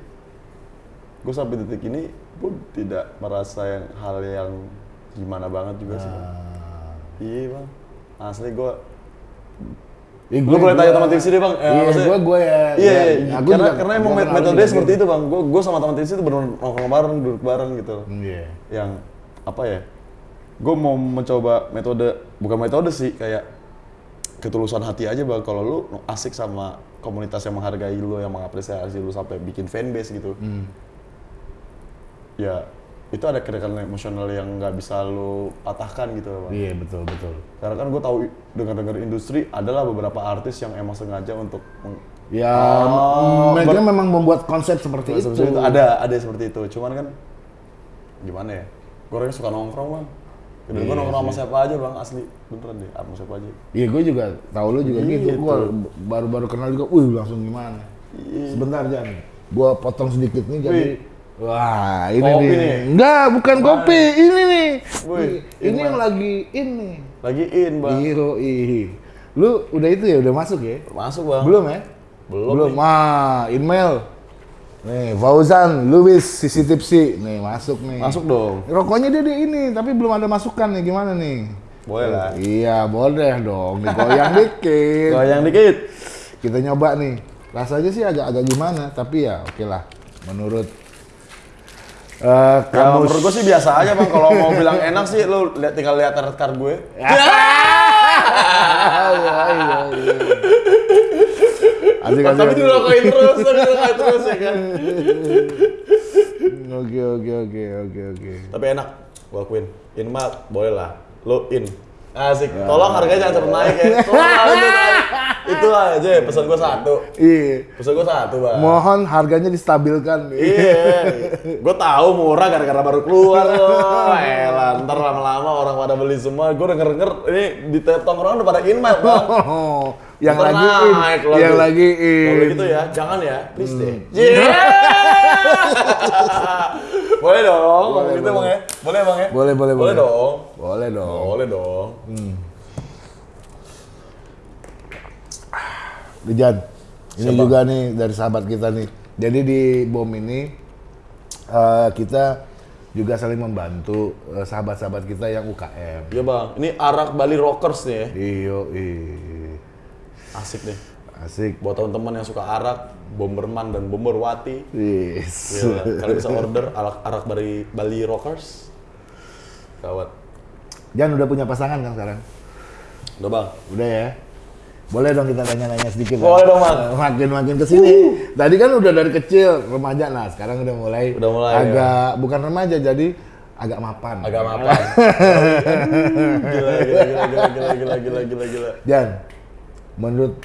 gue sampai detik ini pun tidak merasa yang hal yang gimana banget juga sih bang. Ah. iya bang asli gue Ya, Lu boleh tanya teman TVC deh bang. Ya, Iya, maksudnya- gua gua ya. Iya, ya, iya. aku karena juga- karena emang metode seperti itu bang. Gue gue sama teman TVC itu benar nongkrong bareng, duduk bareng gitu. Iya. Yang apa ya? Gue mau mencoba metode bukan metode sih kayak ketulusan hati aja bang. Kalau lu asik sama komunitas yang menghargai lu, yang mengapresiasi lu sampai bikin fanbase gitu. Hmm. Ya itu ada kedekatan emosional yang nggak bisa lu patahkan gitu loh, bang. Iya betul betul. Karena kan gue tahu dengar-dengar industri adalah beberapa artis yang emang sengaja untuk Ya Oh, m- mereka ber- memang membuat konsep seperti itu. itu. Ada ada seperti itu. Cuman kan gimana ya? Gue orangnya suka nongkrong bang. Dan gue Iya nongkrong sama siapa aja bang asli beneran deh sama siapa aja. Iya gue juga tahu lu juga gitu. Gitu. Gua baru-baru kenal juga, wih langsung gimana? Iya. Sebentar Jan, gua potong sedikit nih jadi. Wah ini Kopi nih. nih. Enggak, bukan kopi, ini nih. Wih, Ih, ini in yang lagi ini. Lagi in bang. Iyo, ih. Lu udah itu ya, udah masuk ya? Masuk bang. Belum ya? Belum Belum. nih. Ah, email. Nih, Fauzan, Luis, Sisi Tipsi. Nih, masuk nih. Masuk dong. Rokoknya dia di ini, tapi belum ada masukan nih. Gimana nih? Boleh lah. Iya, boleh dong. Digoyang dikit. Goyang dikit. Kita nyoba nih. Rasanya sih agak-agak gimana, tapi ya oke lah. Menurut eh Ya, kamu menurut gue sih biasa aja bang. Kalau mau bilang enak sih, lu lihat tinggal lihat red card gue. iya, iya, iya. Asik, asik, Tapi terus, tapi terus ya kan. Oke, oke, oke, oke, oke. Tapi enak, gua akuin. In mah boleh lah. Lo in. Asik. Tolong harganya jangan cepet naik ya. Tolong itu naik. Itu aja pesan gua satu. Iya. Pesan gua satu, Bang. Mohon harganya distabilkan. Iya. Gua tahu murah gara-gara baru keluar loh. Elah, ntar lama-lama orang pada beli semua. Gua denger-denger ini di tongkrongan udah pada in Mat, Bang. Yang lagi in, naik yang lagi Kalau in. gitu ya, jangan ya, please deh. Hmm. Yeah. boleh dong, Boleh, gitu boleh. bang ya? Boleh bang ya? Boleh, boleh, boleh. boleh. dong. Boleh dong. Boleh dong. Dijan, ini Siapa? juga nih dari sahabat kita nih. Jadi di BOM ini eh, kita juga saling membantu eh, sahabat-sahabat kita yang UKM. Iya bang, ini arak Bali Rockers nih ya. Iyo, ih. Asik deh. Asik. Buat teman-teman yang suka arak, bomberman dan bomberwati. Yes. Iya, kan? Kalian bisa order arak arak dari Bali Rockers. Kawat. Jan udah punya pasangan kan sekarang? Udah bang. Udah ya. Boleh dong kita tanya-tanya sedikit. Boleh kan? dong bang. Makin-makin ke sini. Uh. Tadi kan udah dari kecil remaja, lah, sekarang udah mulai. Udah mulai. Ya. Agak ya. bukan remaja jadi agak mapan. Agak mapan. gila, gila, gila, gila, gila, gila, gila, gila. Jan, menurut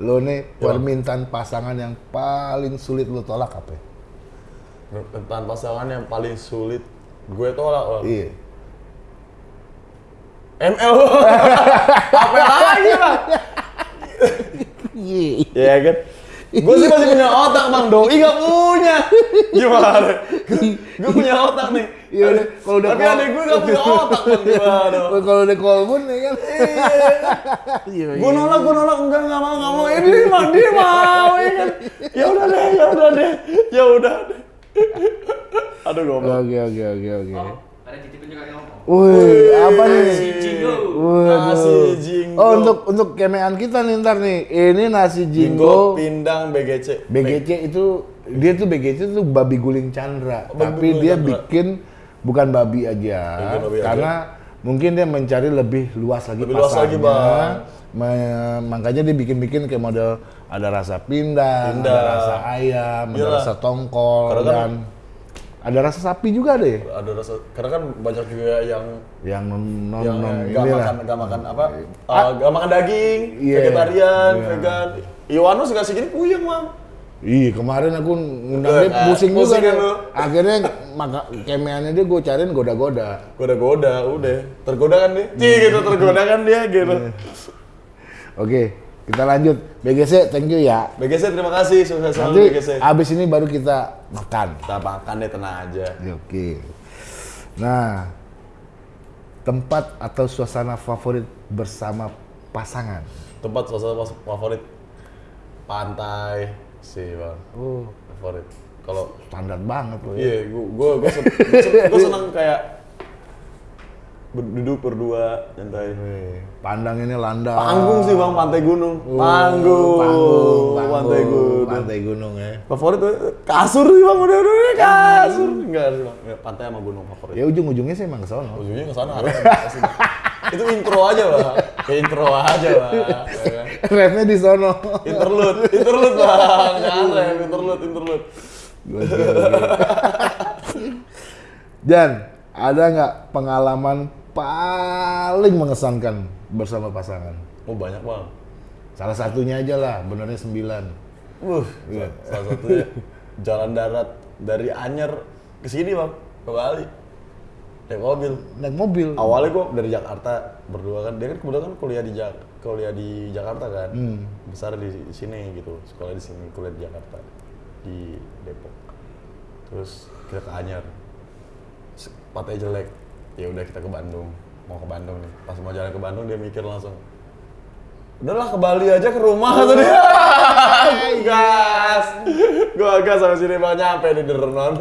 lo nih permintaan pasangan yang paling sulit lo tolak apa? Tentang pasangan yang paling sulit gue tolak Bang. Iya. ML apa lagi bang? Iya. Ya kan? Gue sih masih punya otak bang, doi gak punya. Gimana? Gue punya otak nih. Iya udah, kalau udah Tapi adek gue gak punya otak bang, gimana? Kalau udah kolbun ya kan. Iya. Gue nolak, gue nolak, enggak, enggak mau, enggak mau. Dia mau, dia mau, ya kan? Ya udah deh, ya udah deh, ya udah deh. Aduh goblok. Oke oke oke oke. Ada titipin juga yang ngomong. Wih, apa nih? Nasi Waduh. jinggo. Oh untuk untuk kemean kita nih ntar nih. Ini nasi Jinggo, jinggo. pindang, BGC. BGC itu dia tuh BGC itu babi guling Chandra, Oh, babi tapi guling dia Chandra. bikin bukan babi aja, babi aja. karena mungkin dia mencari lebih luas lagi Lebih luas lagi, pasarnya. Bang. Me- makanya dia bikin-bikin kayak model ada rasa pindang, Pindang. ada rasa ayam, ada Iyalah. rasa tongkol Karena kan- dan ada rasa sapi juga deh Ada rasa, karena kan banyak juga yang yang non non, yang non gak inilah. makan gak makan apa eh, gak makan daging Iya. vegetarian Iya. vegan Iwanus kasih gini puyeng bang Ih kemarin aku ngundang dia kan? pusing juga kan lu? Akhirnya maka kemeannya dia gue cariin goda-goda. goda-goda udah tergoda kan dia Cih, gitu tergoda kan dia gitu Iya. Oke, kita lanjut. BGC, thank you ya. BGC terima kasih sukses Nanti selalu BGC abis ini baru kita makan. kita makan deh tenang aja Oke. Nah, tempat atau suasana favorit bersama pasangan. tempat suasana favorit pantai sih bang Oh, favorit kalau standar banget loh ya. iya gua gua gua, sen- gua seneng kayak duduk berdua nyantai Pandang ini landai. panggung sih bang pantai gunung Oh, panggung panggung, panggung, pantai gunung Pantai gunung ya. favorit tuh kasur sih bang udah udah udah, kasur enggak sih bang Nggak, pantai sama gunung favorit Ya ujung-ujungnya sih emang ke sono. ujungnya ke sana arahnya pasti, Bang. itu intro aja bang kayak intro aja bang ya kan? Refnya di sono. interlude interlude bang jangan interlude interlude oke. Dan ada nggak pengalaman paling mengesankan bersama pasangan? oh banyak bang. Salah satunya aja lah, benernya sembilan. Wuh, sa- salah satunya jalan darat dari Anyer ke sini bang ke Bali. Naik mobil. Naik mobil. awalnya gua dari Jakarta berdua kan. Dia kan kebetulan kan kuliah di Jak kuliah di Jakarta kan. Hmm. besar di, sini gitu sekolah di sini kuliah di Jakarta di Depok. Terus kita ke Anyer. Pantai jelek ya udah kita ke Bandung. Mau ke Bandung nih. Pas mau jalan ke Bandung dia mikir langsung udahlah ke Bali aja ke rumah kata dia. Gas. Gua gas sampai sini bang nyampe di Derenon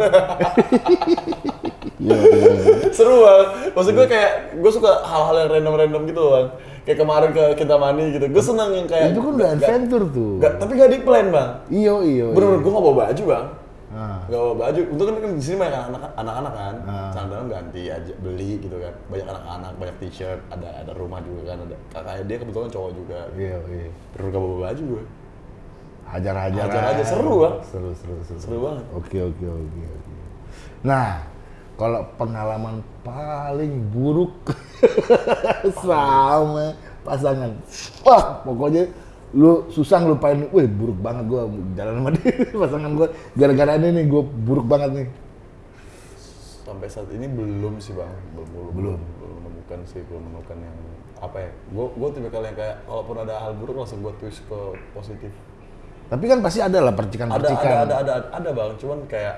Iya, iya, iya. seru bang. Maksud gue kayak gue suka hal-hal yang random-random gitu bang. Kayak kemarin ke Kintamani gitu. Gue seneng yang kayak Itu kan udah adventure tuh. nggak- tapi gak di plan bang. Iyo, iyo. bener-bener gue gak bawa baju bang Ah. gak bawa baju untuk kan, kan di sini banyak anak anak-anak kan Ah. celana dalam ganti aja beli gitu kan banyak anak-anak banyak t-shirt ada ada rumah juga kan ada kakaknya dia kebetulan cowok juga Iya, iya. bener gak bawa baju gue Hajar-hajar Hajar aja, seru, Bang. Seru, seru, seru. Seru banget. Oke, oke, oke, oke. Nah, kalau pengalaman paling buruk sama pasangan. Wah, pokoknya lu susah ngelupain, wih buruk banget gua jalan sama dia, pasangan gua. Gara-gara ini nih gua buruk banget nih. sampai saat ini belum sih bang belum belum Belum. belum menemukan sih belum menemukan yang apa ya gue gue tipikal yang kayak kalaupun ada hal buruk langsung gue twist ke positif Tapi kan pasti ada lah ada percikan-percikan. ada ada ada ada bang cuman kayak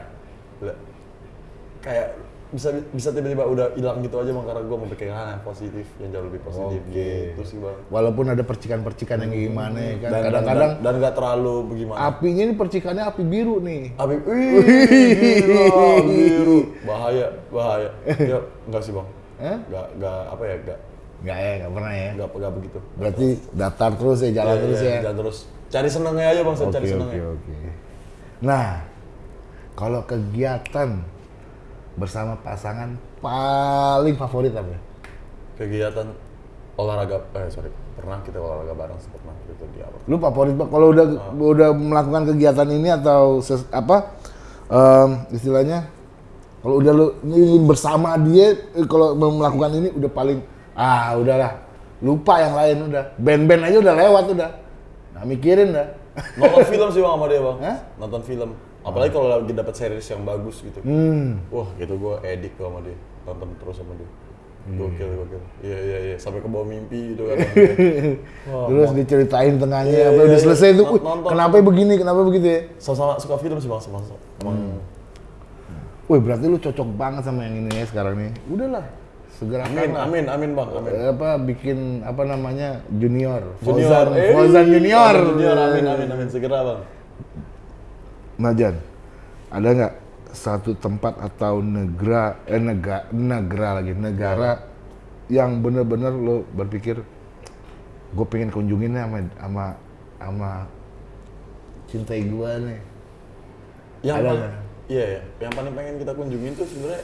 kayak bisa bisa tiba-tiba udah hilang gitu aja bang karena gue mau hal yang positif yang jauh lebih positif Oke. gitu sih bang Walaupun ada percikan-percikan yang gimana ya kan. dan Kadang-kadang dan, nggak terlalu bagaimana apinya ini percikannya api biru nih. Abi, wih, gila, biru, bahaya, bahaya. Ya, enggak sih bang, Eh? enggak, enggak apa ya, enggak, Enggak ya, enggak pernah ya. enggak, enggak begitu. Berarti datar terus ya, jalan Iya, terus iya, ya. Jalan terus. Cari senengnya aja bang, Oke, cari oke, senengnya. oke. Nah, kalau kegiatan bersama pasangan paling favorit apa? ya? Kegiatan olahraga, eh sorry, pernah kita olahraga bareng, pernah itu di awal. Lu favorit Pak, kalau udah Oh. udah melakukan kegiatan ini atau ses- apa em, istilahnya kalau udah lu ini bersama dia eh, kalau melakukan ini udah paling ah udahlah lupa yang lain udah band-band aja udah lewat udah Nah, mikirin dah. Nonton film sih bang sama dia bang. Hah? Nonton film. Apalagi kalau lagi dapat series yang bagus gitu. Hmm. Wah gitu gue edik sama dia. Nonton terus sama dia. Hmm. Gokil, gokil. Iya, iya, iya. Sampai ke bawah mimpi gitu kan. Wah, Terus diceritain tengahnya Iya, apa iya, udah iya. selesai tuh. Nont- "Wih, nonton. kenapa begini? Kenapa begitu ya? sama-sama suka film sih bang. Sama Emang Wih, berarti lu cocok banget sama yang ini ya sekarang nih. Udahlah, segera amin, amin, amin bang, amin. apa bikin apa namanya junior, Junior, Fauzan, eh, Fauzan junior. Fauzan junior, amin, amin, amin. Segera bang. Majan, ada nggak satu tempat atau negara, eh negara, negara lagi, negara yang bener-bener lo berpikir, gue pengen kunjungin nih sama sama sama cintai gue nih. Yang Ada paling, nggak? iya, iya. yang paling pengen kita kunjungin tuh sebenarnya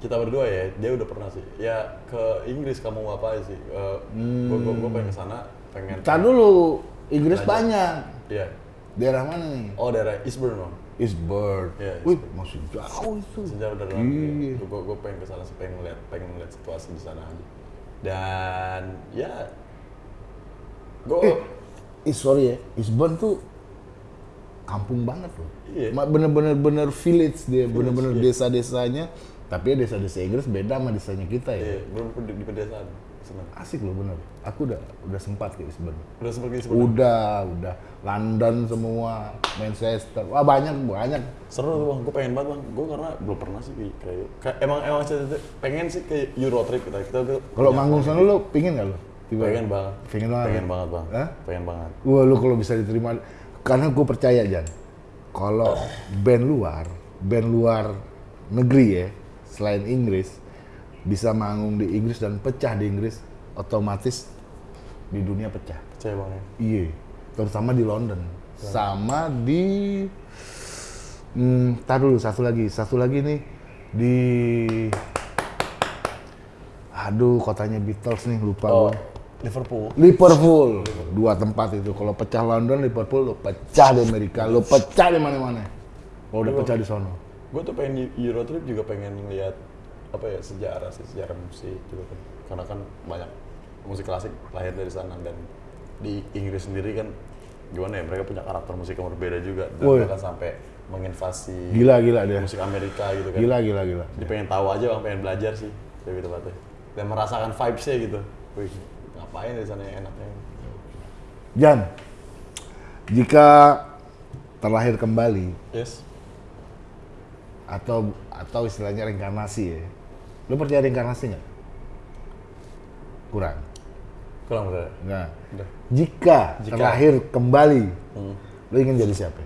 kita berdua ya, dia udah pernah sih. Ya ke Inggris kamu apa sih? Uh, gue gue gue pengen ke sana, pengen. Tar dulu, Inggris Belajar. banyak. Iya. Daerah mana nih? Oh daerah Eastbourne bang. Eastbourne. Iya, Wih, masih jauh itu. Sejauh dari Iya. gue gue pengen ke sana sih, pengen ngeliat pengen ngeliat situasi di sana aja. Dan ya, gue Eh, eh, sorry ya, Eastbourne tuh kampung banget loh. Iya. Ma- Bener-bener bener village dia, bener-bener iya. desa-desanya. Tapi ya desa-desa Inggris beda sama desanya kita ya. iya, belum di, di pedesaan. Senang. Asik loh bener. Aku udah udah sempat ke Eastbourne. Udah seperti seperti Udah, udah. London semua, Manchester. Wah banyak, banyak. seru tuh bang, gue pengen banget bang. Gue karena belum pernah sih kayak, kayak, kayak emang emang saya pengen sih ke Euro trip kita kita Kalau manggung sana lo pingin gak lo? Tiba- pengen banget, Pengen banget. pengen banget bang, Hah? pengen banget. Wah lu kalau bisa diterima, karena gue percaya Jan, kalau band luar, band luar negeri ya, selain Inggris, bisa manggung di Inggris dan pecah di Inggris, otomatis di dunia pecah. Percaya bang ya. Iya, terutama di London, sama di, hmm, tar dulu satu lagi, satu lagi nih di, aduh kotanya Beatles nih lupa Oh, gua. Liverpool. Liverpool. Dua tempat itu. Kalau pecah London, Liverpool, lo pecah di Amerika, lo pecah di mana-mana. Kalau udah pecah di sono. Gue tuh pengen Euro trip juga pengen ngeliat apa ya sejarah sih sejarah musik gitu kan. Karena kan banyak musik klasik lahir dari sana dan di Inggris sendiri kan gimana ya mereka punya karakter musik yang berbeda juga dan Woi. bahkan sampai menginvasi Gila, gila dia. musik Amerika gitu kan. Gila, gila, gila. Dia pengen tahu aja bang, pengen belajar sih kayak gitu Pak. Dan merasakan vibes-nya gitu. Wih, ngapain di sana yang enaknya? Jan, jika terlahir kembali Yes. atau atau istilahnya reinkarnasi ya, lo percaya reinkarnasi nggak? Kurang. Kurang bener. Nah, Udah. jika, Jika. terlahir kembali, Hmm. lo ingin jadi siapa?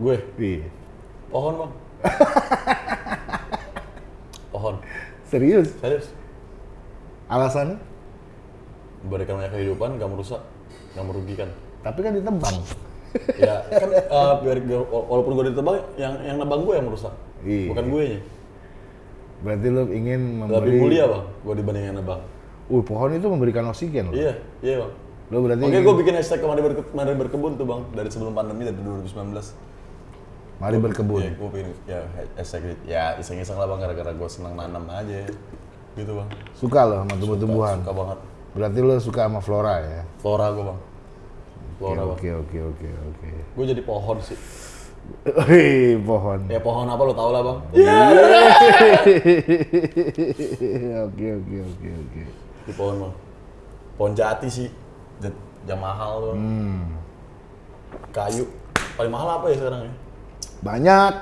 Gue Iya. pohon bang. pohon. Serius? Serius. Alasannya? Memberikan banyak kehidupan, gak merusak, gak merugikan. Tapi kan ditebang. ya kan eh, biar biar- walaupun gue ditebang, yang yang nebang gue yang merusak, Iya. bukan gue nya. Berarti lo ingin memberi... Lebih mulia bang, gue dibanding yang nebang. Uh, pohon itu memberikan oksigen loh. Iya, iya bang. Lo berarti Oke, ingin- gue bikin hashtag kemari, berke- mari berkebun tuh bang dari sebelum pandemi dari 2019. mari berkebun. Iya, gue bikin ya hashtag ya iseng-iseng lah bang gara-gara gue senang nanam aja, gitu bang. Suka lo sama tumbuh-tumbuhan. Suka banget. Berarti lo suka sama flora ya. Flora gue bang. Flora bang. Oke oke oke oke. Gue jadi pohon sih. Hei, pohon. Ya pohon apa lo tau lah bang. Oke oke oke oke. Di pohon bang. Pohon jati sih. Yang mahal tuh. Bang. Hmm. Kayu. Paling mahal apa ya sekarang ya? Banyak.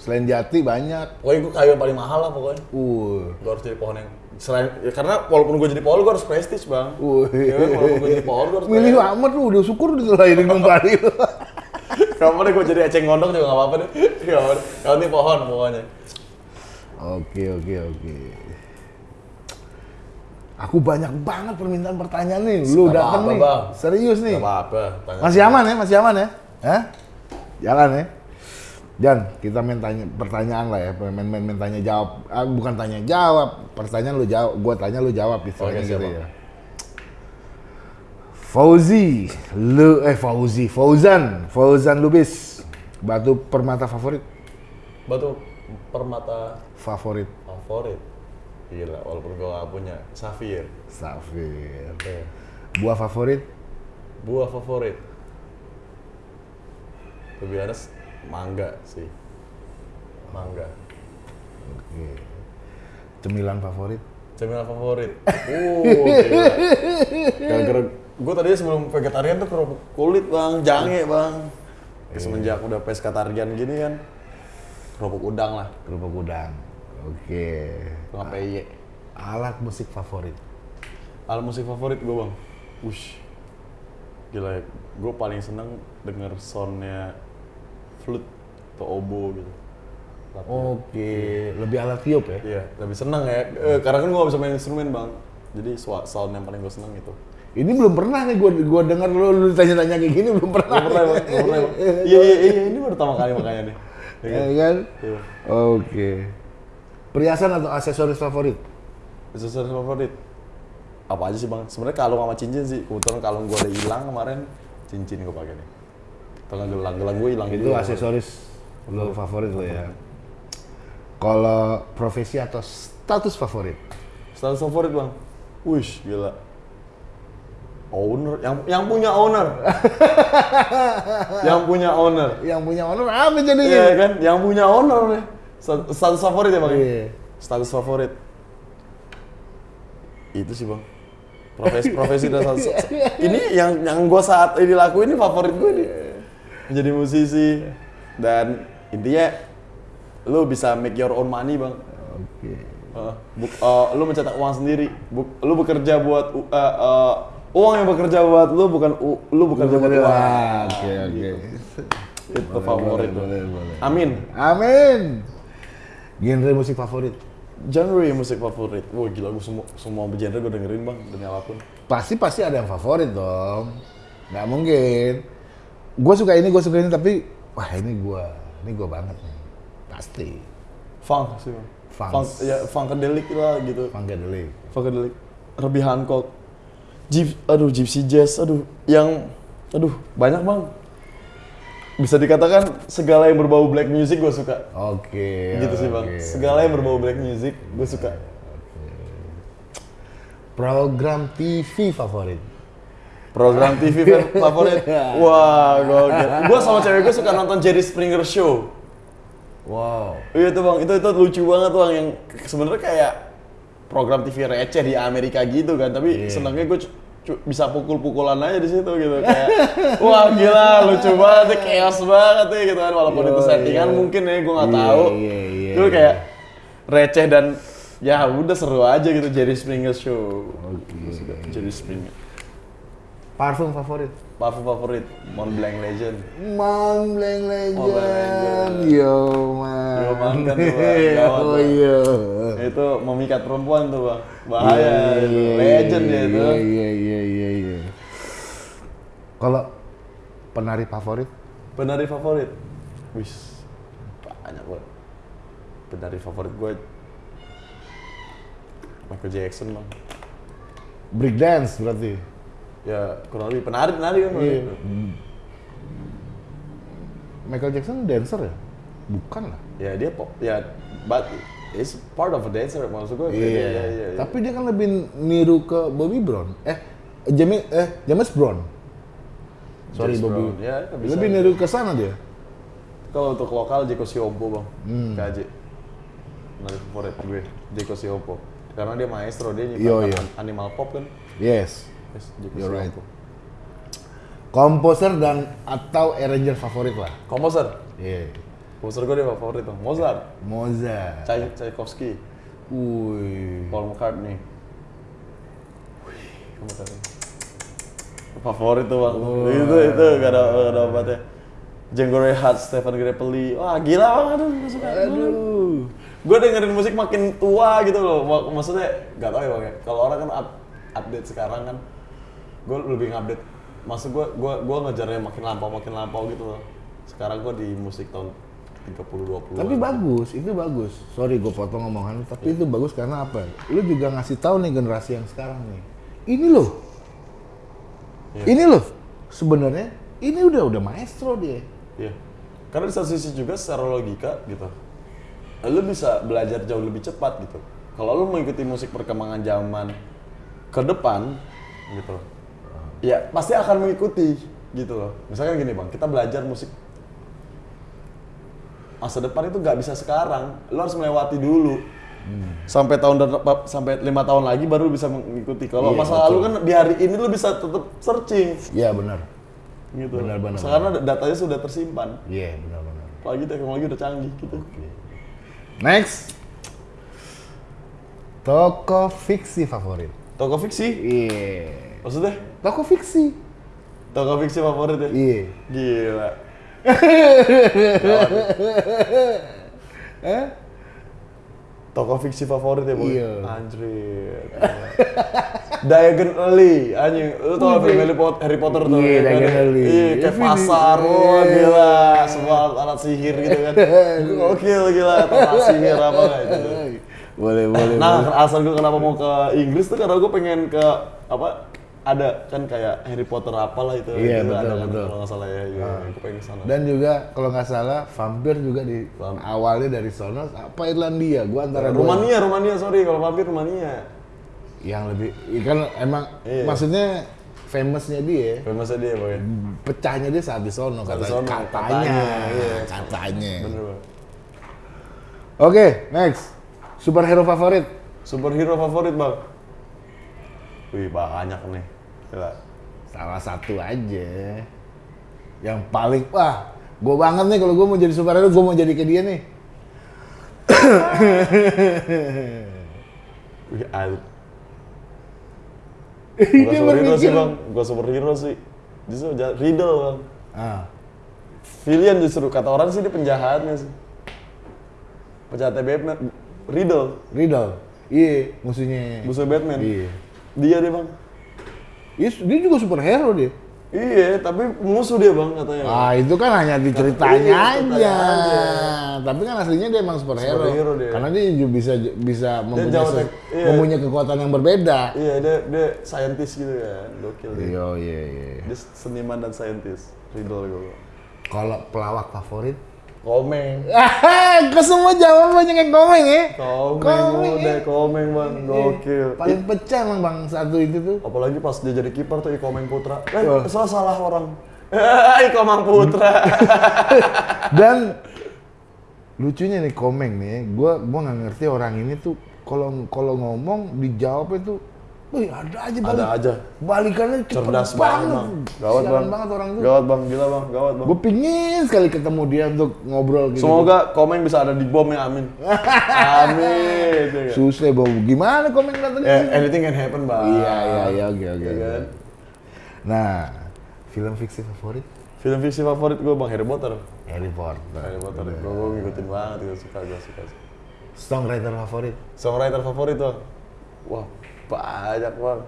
Selain jati banyak. Pokoknya gue kayu yang paling mahal lah pokoknya. Uh. Gue harus jadi pohon yang selain ya karena walaupun gue jadi pohon gue harus prestis bang. Wih. Ya walaupun gue jadi pohon gue harus Milih amat lu udah syukur ditelahirin kembali lu. Gak apa deh gue jadi eceng gondong juga gak apa-apa deh. Gak apa deh. Kalau ini pohon pokoknya. Oke oke oke. Aku banyak banget permintaan pertanyaan nih. Lu dateng nih. Bang. Serius nih. Gak apa-apa. Masih aman ya? Masih aman ya? Hah? Jalan ya? Jan, kita main tanya pertanyaan lah ya, main main, main tanya jawab. Ah, bukan tanya jawab, pertanyaan lu jawab, gua tanya lu jawab istilahnya Oke, gitu ya. Fauzi, lu eh Fauzi, Fauzan, Fauzan Lubis, batu permata favorit, Batu permata favorit, favorit. Gila, walaupun gue gak punya. Safir. Safir. Oke. Buah favorit? Buah favorit. Be honest, mangga sih. Mangga. Oke. Cemilan favorit? Cemilan favorit. Oh, gila. Gue tadinya sebelum vegetarian tuh kerupuk kulit bang, jange bang. Ya, semenjak udah pescatarian gini kan, kerupuk udang lah, Kerupuk udang. Oke. PY. Alat musik favorit? Alat musik favorit gue bang, wush, gila ya. Gue paling seneng denger soundnya flute atau oboe gitu. Oke. Lebih alat tiup ya? Iya, lebih seneng ya. Eh, karena kan gue gak bisa main instrumen bang. Jadi sound yang paling gue seneng itu. Ini belum pernah nih gue gua dengar lu, lu tanya-tanya kayak gini belum pernah. Gak pernah pernah bang. Iya, iya, iya, ini baru pertama kali makanya nih. Ya Ya kan? kan? Iya. Oke. Perhiasan atau aksesoris favorit? Aksesoris favorit? Apa aja sih bang? Sebenarnya kalung sama cincin sih. Kebetulan kalung gue udah hilang kemarin, cincin gue pakai nih. Nggak gelang, gelang gue hilang Itu juga. aksesoris lo favorit lo ya. Kalau profesi atau status favorit? Status favorit bang? Wish, gila. Owner, yang yang punya owner. yang punya owner. Yang punya honor apa jadinya? Iya kan, yang punya owner nih. Stat- Status favorit ya bang? Iya. Status favorit. Itu sih bang. Profesi profesi dan status. Ini yang yang gue saat ini lakuin ini favorit gue nih. Menjadi musisi dan intinya lu bisa make your own money bang. Oke. Uh, buk, uh, lu mencetak uang sendiri. Buk, lu bekerja buat uh, uh, uang yang bekerja buat lu bukan u- lu bekerja buat uang. Oke oke. Itu favorit boleh, boleh. Amin. Amin. Genre musik favorit? Genre musik favorit. Wah gila gue semua semua genre gue dengerin bang demi apa pun. Pasti pasti ada yang favorit dong. Nggak mungkin. Gue suka ini, gue suka ini, tapi wah ini gue, ini gue banget nih. Pasti. Funk sih bang. Funk. Funk ya funkadelic lah gitu. Funkadelic. Funkadelic. Herbie Hancock. Gyp, aduh gypsy jazz, aduh yang, aduh banyak bang. Bisa dikatakan segala yang berbau black music gue suka. Oke. gitu sih bang. Segala yang berbau black music gue suka. Program TV favorit? Program TV favorit. Wah, gokil. Gue sama cewek gue suka nonton Jerry Springer Show. Wow. Iya tuh bang, itu itu lucu banget bang yang sebenarnya kayak program TV receh di Amerika gitu kan, tapi Iya. senangnya gue bisa pukul-pukulan aja di situ gitu kayak wah gila lucu banget chaos banget ya gitu kan walaupun itu Iya, settingan iya. mungkin ya gue nggak Iya, tahu iya, iya, itu iya. kayak receh dan ya udah seru aja gitu Jerry Springer show suka Jerry Springer Parfum favorit? Parfum favorit Montblanc Legend Mang Bleng Blanc Legend. Legend. Yo man. Yo, man, kan tuh, Bang. Oh iya. itu memikat perempuan tuh bang bahaya Iya, itu. iya, legend iya, ya itu Iya iya iya iya. iya. Kalau penari favorit? penari favorit wis banyak banget penari favorit gue Michael Jackson bang Break dance berarti. Ya kurang lebih penari penari kan. Iya. Michael Jackson dancer ya? Bukan lah. ya dia pop ya but it's part of a dancer maksud gue Iya. iya, iya, iya. Tapi dia kan lebih niru ke Bobby Brown. Eh, James eh James Brown. Sorry James Bobby. Brown. Ya, bisa. lebih niru ke sana dia. kalau untuk lokal Jeko Siompo bang Hmm. KJ penari favorit gue Jeko Siompo karena dia maestro dia yo. an- animal pop kan Yes. You're right. Komposer dan atau arranger favorit lah. komposer Iya. komposer gue dia favorit bang Mozart Mozart. Chay Tchaikovsky Wih. Paul McCartney McCartney. favorit tuh bang itu itu gak ada gak ada obatnya Django Reinhardt, Stefan Grappelli, wah gila banget aduh gak suka Aduh. gue dengerin musik makin tua gitu loh Mak- maksudnya gak tau ya bang ya kalau orang kan up- update sekarang kan gue lebih ngupdate maksud gue gue gue ngejarnya makin lampau makin lampau gitu loh sekarang gue di musik tahun 30 20 Tapi bagus, itu bagus. Sorry gue potong omongan tapi itu bagus karena apa? Lu juga ngasih tahu nih generasi yang sekarang nih. Ini loh. Iya. Ini loh. Sebenarnya ini udah udah maestro dia. Iya. Karena di satu sisi juga secara logika gitu, lu bisa belajar jauh lebih cepat gitu. Kalau lu mengikuti musik perkembangan zaman ke depan gitu, ya pasti akan mengikuti gitu loh. Misalkan gini bang, kita belajar musik masa depan itu nggak bisa sekarang, lo harus melewati dulu. Sampai tahun sampai lima tahun lagi baru bisa mengikuti. Kalau Iya, masa lalu kan di hari ini lo bisa tetap searching Iya benar. gitu. Benar, benar, Karena datanya sudah tersimpan. Iya benar-benar. Apalagi teknologi udah canggih gitu. Next. Toko fiksi favorit. Toko fiksi, Iya. Maksudnya Toko fiksi. toko fiksi favorit ya? Iya. Gila. Eh? Toko fiksi favorit ya, Boy? Iya. Anjir. Diagon Alley, anjing. Lu tau film Harry Potter, Harry Potter tuh? Iya, ya kan? Diagon Alley. Iya, kayak Ini- pasar, wah gila. Semua alat sihir gitu kan. Gokil gila, alat sihir apa gitu. Boleh, boleh. Nah, boleh. alasan gue kenapa mau ke Inggris tuh karena gue pengen ke apa ada kan kayak Harry Potter apalah itu Iya, gitu, betul, ada kan, betul. kalau nggak salah ya, iya, gue pengen sana. Dan juga kalau nggak salah vampir juga di awalnya dari sono apa Irlandia? Gua antara Rumania, Rumania, sorry kalau vampir Rumania. yang lebih kan emang Iya. maksudnya famousnya dia Famous dia, boy. pecahnya dia saat di sono kata- katanya katanya, iya. katanya Bener, oke next superhero favorit Superhero favorit, Bang? Wih, banyak nih. Gila. salah satu aja yang paling wah gue banget nih kalau gue mau jadi superhero gue mau jadi kayak dia nih Wih, al. Gua superhero sih. Bang. Gua superhero sih. Justru Riddle, Bang. ah Villain justru. Kata orang sih dia penjahatnya sih. Penjahatnya Batman. Riddle. Riddle iya musuhnya Musuh Batman. iya Dia deh, Bang. Iya, dia juga superhero dia Iya, tapi musuh dia, Bang, katanya. Ah itu kan hanya di ceritanya Iya, aja. ceritanya aja. Tapi kan aslinya dia emang superhero. Superhero dia. Karena dia juga bisa bisa mempunyai, jauh se- tek- iya. mempunyai kekuatan yang berbeda. Iya, dia dia scientist gitu kan. Gokil dia. Iya iya iya. Dia seniman dan scientist. Riddle gue. Kalau pelawak favorit? Komeng. Ke semua jawabannya yang komeng ya. Komeng, udah ya. komeng bang, gokil. Paling pecah emang bang satu itu tuh. Apalagi pas dia jadi kiper tuh Ikomeng Putra. Eh, Wah. salah salah orang. Ikomeng Putra. Dan lucunya nih komeng nih, gua gua nggak ngerti orang ini tuh kalau kalau ngomong dijawab itu, wih ada aja balik. Ada aja. Balikannya cepet Cerdas banget bang. Gawat Sialan bang. banget orang tuh. Gawat bang, gila bang, gawat bang. Gue pingin sekali ketemu dia untuk ngobrol gitu. Semoga Komeng bisa ada di bom ya, amin. amin. ya kan? Susah bau. Gimana komen datang? Eh, anything can happen bang. Iya iya iya oke oke. Oke. kan? Nah, film fiksi favorit? Film fiksi favorit gue bang Harry Potter. Harry Potter. Harry Potter. Gue gue ngikutin banget, gue suka, gue suka. Songwriter favorit? Songwriter favorit tuh? Wah, banyak bang.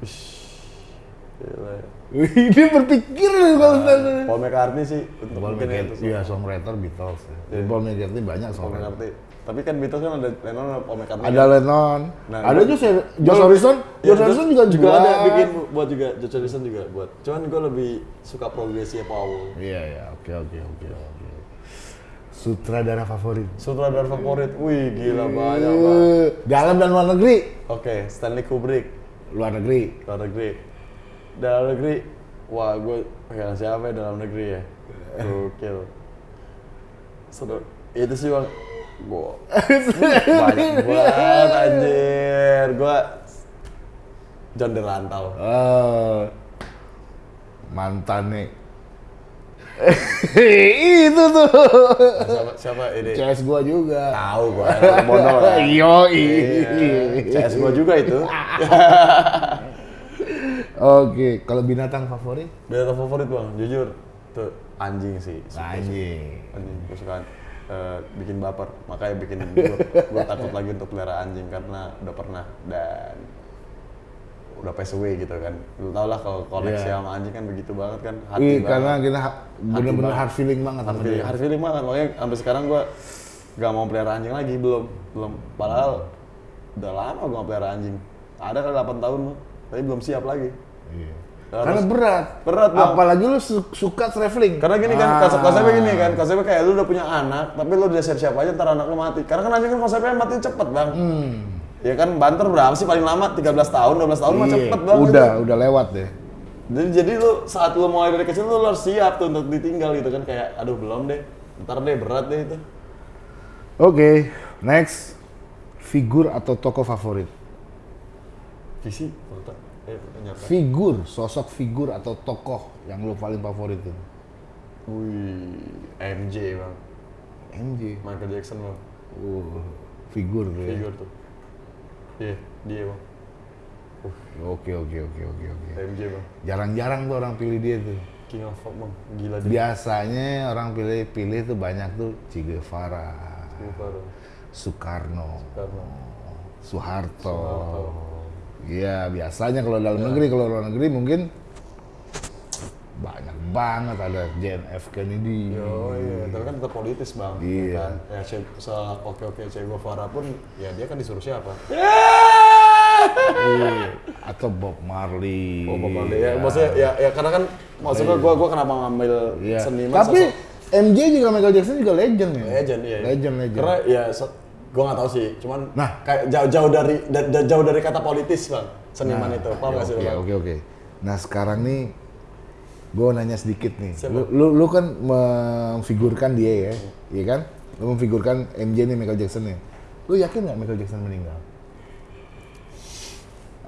Wih, gila ya. Berpikir nih kalau tanya. Paul McCartney sih untuk Paul ya, McCartney, itu iya songwriter Beatles. ya. Iya. Paul McCartney banyak Paul songwriter. McCartney. Tapi kan Beatles kan ada Lennon ada Paul McCartney. Ada Lennon, Nah, ada juga Josh lebih- Harrison, Josh Harrison juga juga buat. ada bikin buat juga Josh Harrison juga buat. Cuman gue lebih suka progresinya Paul. Iya iya oke oke oke oke. Sutradara favorit? Sutradara favorit, wih gila banyak banget. Dalam dan luar negeri? Oke, Stanley Kubrick, Luar negeri. luar negeri. Dalam negeri, wah gue pegang siapa ya dalam negeri ya? Gokil. Seru. Itu sih bang, gue banyak banget anjir. Gue John Derantau. Eh, mantan nih. itu tuh. Siapa, siapa ini? CS gua juga. Tahu bodoh lah. Yo Iya, CS gue juga itu. Oke, kalau binatang favorit? Binatang favorit bang, jujur tuh anjing sih. Suka. Anjing. Anjing, suka eh, bikin baper, makanya bikin gue takut lagi untuk pelihara anjing karena udah pernah dan udah pass away gitu kan. Lu tau lah kalau koneksi Iya. sama anjing kan begitu banget kan, hati Wih, banget. karena kita bener-bener hard feeling banget hard feeling, hard feeling banget, makanya sampai sekarang gue gak mau pelihara anjing lagi, belum, belum. Padahal udah lama gue gak pelihara anjing. Ada kan 8 tahun mah, tapi belum siap lagi. Iya. Harus- Karena berat. Berat, Bang. Apalagi lu su- suka traveling. Karena gini kan, Ah. konsep konsepnya gini kan, konsepnya kayak lu udah punya anak, tapi lu udah siap-siap aja ntar anak lu mati. Karena kan anjing kan konsepnya mati cepet bang. Hmm. Ya kan banter berapa sih paling lama? 13 tahun, 12 tahun mah Iya, cepet banget. Udah, udah lewat deh. Jadi, jadi lu saat lu mulai dari kecil lu harus siap tuh untuk ditinggal gitu kan kayak aduh belum deh. Ntar deh berat deh itu. Oke, next. Figur atau tokoh favorit? Visi, foto. Eh. Figur, sosok figur atau tokoh yang lu paling favorit itu? Wih, MJ bang. MJ. Michael Jackson bang. Uh, figur ya. Figur tuh. Iya, dia bang. Oke, oke, oke, oke, oke. MJ bang. Jarang-jarang tuh orang pilih dia tuh. King of Pop bang. Gila dia. Biasanya orang pilih-pilih tuh banyak tuh Che Guevara. Soekarno, Karena Soeharto. Iya, biasanya kalau dalam negeri, kalau luar negeri mungkin banyak banget ada John F Kennedy. Yo, iya, tapi kan tetap politis bang. Iya. Kan? Ya, Che, se oke oke Che Guevara pun, ya dia kan disuruh siapa? Iya. Atau Bob Marley. Oh, Bob Marley. Ya, maksudnya ya, ya karena kan maksudnya gua gua kenapa ngambil Iya. seniman Tapi sosok MJ juga Michael Jackson juga legend ya. legend ya. Legend, legend. Karena ya so- gua nggak tahu sih, cuman Nah. kayak jauh-jauh dari da- da- jauh dari kata politis bang seniman Nah, itu. Paham nggak sih Oke, bang? oke, oke. Nah, sekarang nih gue nanya sedikit nih. Siapa? Lu, lu, lu kan memfigurkan dia ya, iya kan? Lu memfigurkan MJ nih Michael Jackson nih. Lu yakin nggak Michael Jackson meninggal?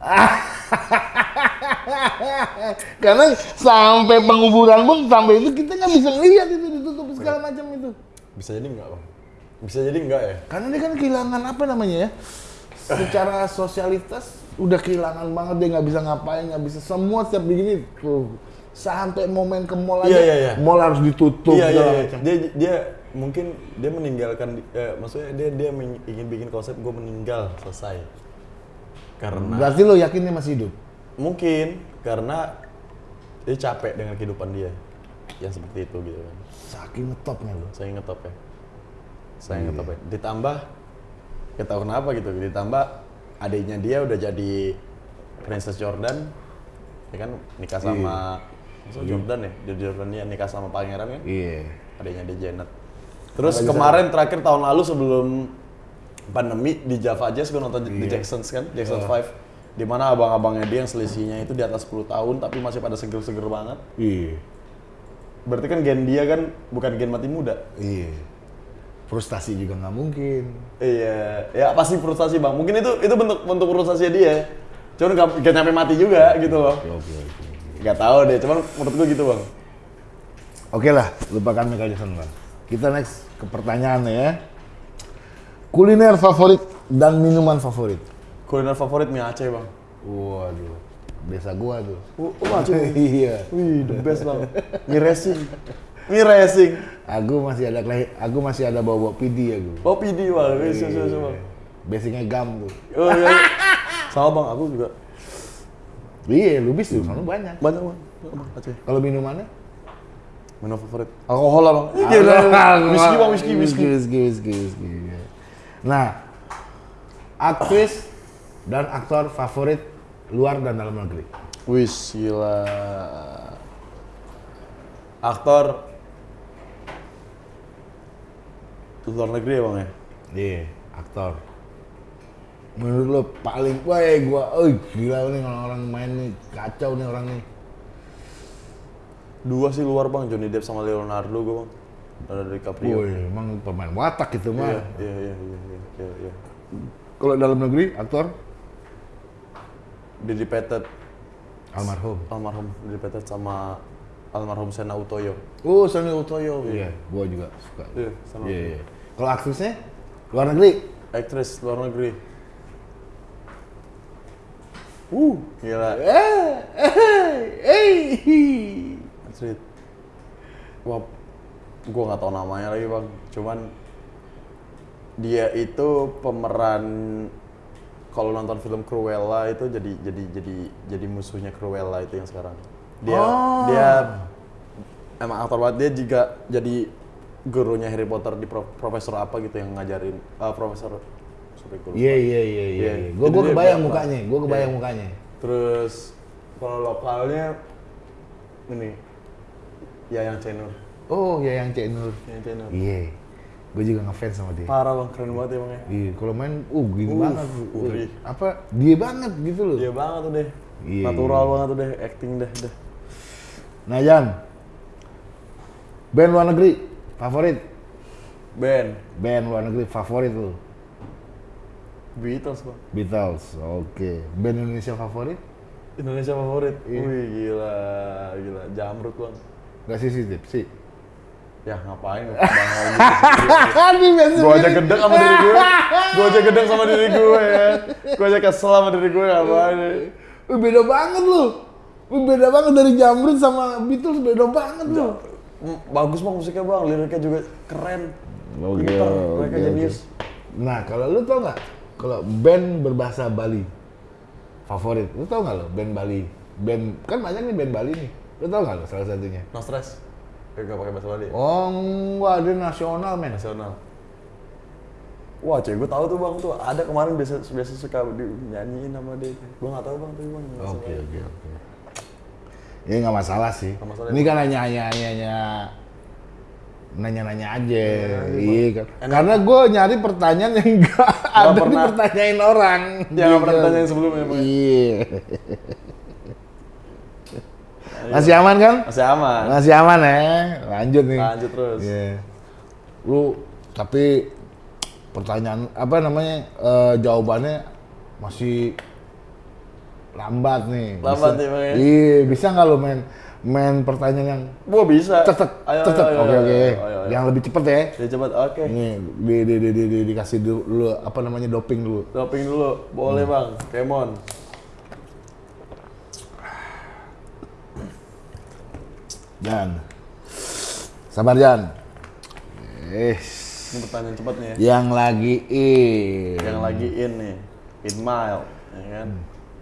Karena sampai penguburan pun sampai itu kita nggak bisa lihat itu ditutup segala macam itu. Bisa jadi nggak bang? Bisa jadi nggak ya? Karena dia kan kehilangan apa namanya ya? Secara sosialitas udah kehilangan banget dia nggak bisa ngapain nggak bisa semua setiap begini tuh sampai momen ke mall aja Iya, iya, iya. mall harus ditutup iya, iya, segala iya. macam. Dia dia mungkin dia meninggalkan, eh, maksudnya dia dia ingin bikin konsep gue meninggal selesai. Karena Berarti lo yakin dia masih hidup? mungkin karena dia capek dengan kehidupan dia yang seperti itu gitu kan. Saking ngetopnya lo. Saya ngetop ya. Saya Iya. ngetop ya. Ditambah, kita tahu kenapa gitu. Ditambah adiknya dia udah jadi Princess Jordan, ya kan nikah sama Masa Jordan ya, Jordan dia nikah sama pangeran kan, Iya. adiknya dia Janet. Terus kemarin terakhir tahun lalu sebelum pandemi di Java Jazz gue nonton Iya. The Jacksons kan, Jackson 5 di mana abang-abangnya dia yang selisihnya itu di atas 10 tahun tapi masih pada seger-seger banget. Iya. Berarti kan gen dia kan bukan gen mati muda. Iya. Frustasi juga nggak mungkin. Iya, ya pasti frustasi bang. Mungkin itu itu bentuk bentuk frustasi dia. Cuman gak, gak nyampe mati juga gitu loh. Oke, oke, oke. Gak tahu deh, cuman menurut gue gitu bang. Oke lah, lupakan Michael Jackson lah. Kita next ke pertanyaan ya. Kuliner favorit dan minuman favorit. Kuliner favorit mie Aceh bang. Waduh, desa gua tuh. Oh, oh Aceh. iya. Wih, the best bang. Mie racing. Mie racing. Aku masih ada aku masih ada bawa-bawa PD ya gue. Oh PD bang, so, so, bang. Basicnya gam tuh. Oh iya. Sama bang, aku juga Iya, lubis tuh, soalnya banyak. banyak bang. Bang, Aceh. Kalau minumannya? Minum favorit. Alkohol lah bang. Iya, whisky bang, whisky, whisky. Whisky, whisky, whisky. Nah, aktris dan aktor favorit luar dan dalam negeri. Wih, gila. Aktor luar negeri ya bang ya? Iya, aktor. Menurut lo paling, wah gua, oh gila nih orang-orang main nih, kacau nih orang nih. Dua sih luar bang, Johnny Depp sama Leonardo gue bang. Dari DiCaprio. Woi, emang pemain watak itu Iya, mah. iya, iya, iya, iya, iya, iya. Kalau dalam negeri, aktor Didi Petet, almarhum. almarhum Didi Petet sama almarhum Sena Utoyo. Oh, Sony Utoyo. Iya, gua juga suka. Iya, sama Iya, iya. Kalau aktrisnya luar negeri, aktris luar negeri. Uh, gila. eh, eh, eh. Asli. Wah, gue nggak tahu namanya lagi bang. Cuman dia itu pemeran kalau nonton film Cruella itu jadi jadi jadi jadi musuhnya Cruella itu yang sekarang. Dia Oh. dia emang aktor banget dia juga jadi gurunya Harry Potter di pro- profesor apa gitu yang ngajarin eh, profesor. Iya, iya, iya, iya. Iya. Jadi gua dia kebayang berapa? mukanya, gua kebayang Iya. mukanya. Terus kalau lokalnya ini ya yang Cenur. Oh, ya yang Cek Nur. Yang Cenur. Iya. gue juga ngefans sama dia. Parah bang, keren banget emangnya. Iya, kalau main, uh gini Uh, banget. Uri. Apa, dia banget gitu loh. Dia banget tuh deh. Iya. Natural banget tuh deh, acting deh. deh. Nah, Jan. Band luar negeri, favorit? Band, Band luar negeri, favorit lu? Beatles bang. Beatles, oke. Band Indonesia favorit? Indonesia favorit. Iya. Wih gila, gila. Jamrut bang. Gak sih sih, sih. Ya ngapain bang Gue aja gedek sama diri gue. Gue aja gedek sama diri gue ya. Gue aja kesel sama diri gue ngapain. Wih, beda banget lu. Wih, beda banget dari Jamrut sama Beatles, beda banget lu. Bagus bang musiknya bang, liriknya juga keren. Oke, oke, mereka jenius. Nah, kalau lu tau nggak? Kalau band berbahasa Bali favorit, lu tau nggak lo band Bali? Band kan banyak nih band Bali nih. Lu tau nggak lo salah satunya? No stress. Eh, gak pakai bahasa Bali ya? Oh, wah dia nasional men. Nasional. Wah, cuy, gue tahu tuh bang tuh ada kemarin biasa biasa suka di, nyanyiin sama dia. Gue nggak tahu bang tuh bang. Oke oke oke. Ini nggak masalah sih. Masalah, Ini kan hanya hanya hanya hanya nanya-nanya aja, iya kan. Karena gue nyari pertanyaan yang enggak ada pernah. dipertanyain orang. Yang pernah Gitu. ditanyain sebelumnya, emang ya? Iya. Masih aman kan? Masih aman. Masih aman ya. Lanjut nih. Lanjut terus. Iya. Lu tapi pertanyaan apa namanya eh, jawabannya masih lambat nih. Lambat Bisa- nih, Bang, ya? Iya, bisa nggak lu main main pertanyaan yang Gua bisa. cetek cetek. Oke oke. Yang lebih cepet ya. Ya cepat, oke. Ini di, di, di, di, di- dikasih dulu apa namanya doping dulu. Doping dulu, boleh bang. Kemon. Jan. Sabar Jan. Eh, Ini pertanyaan cepat nih ya. yang lagi in. Yang lagi in nih, in mile, ya kan?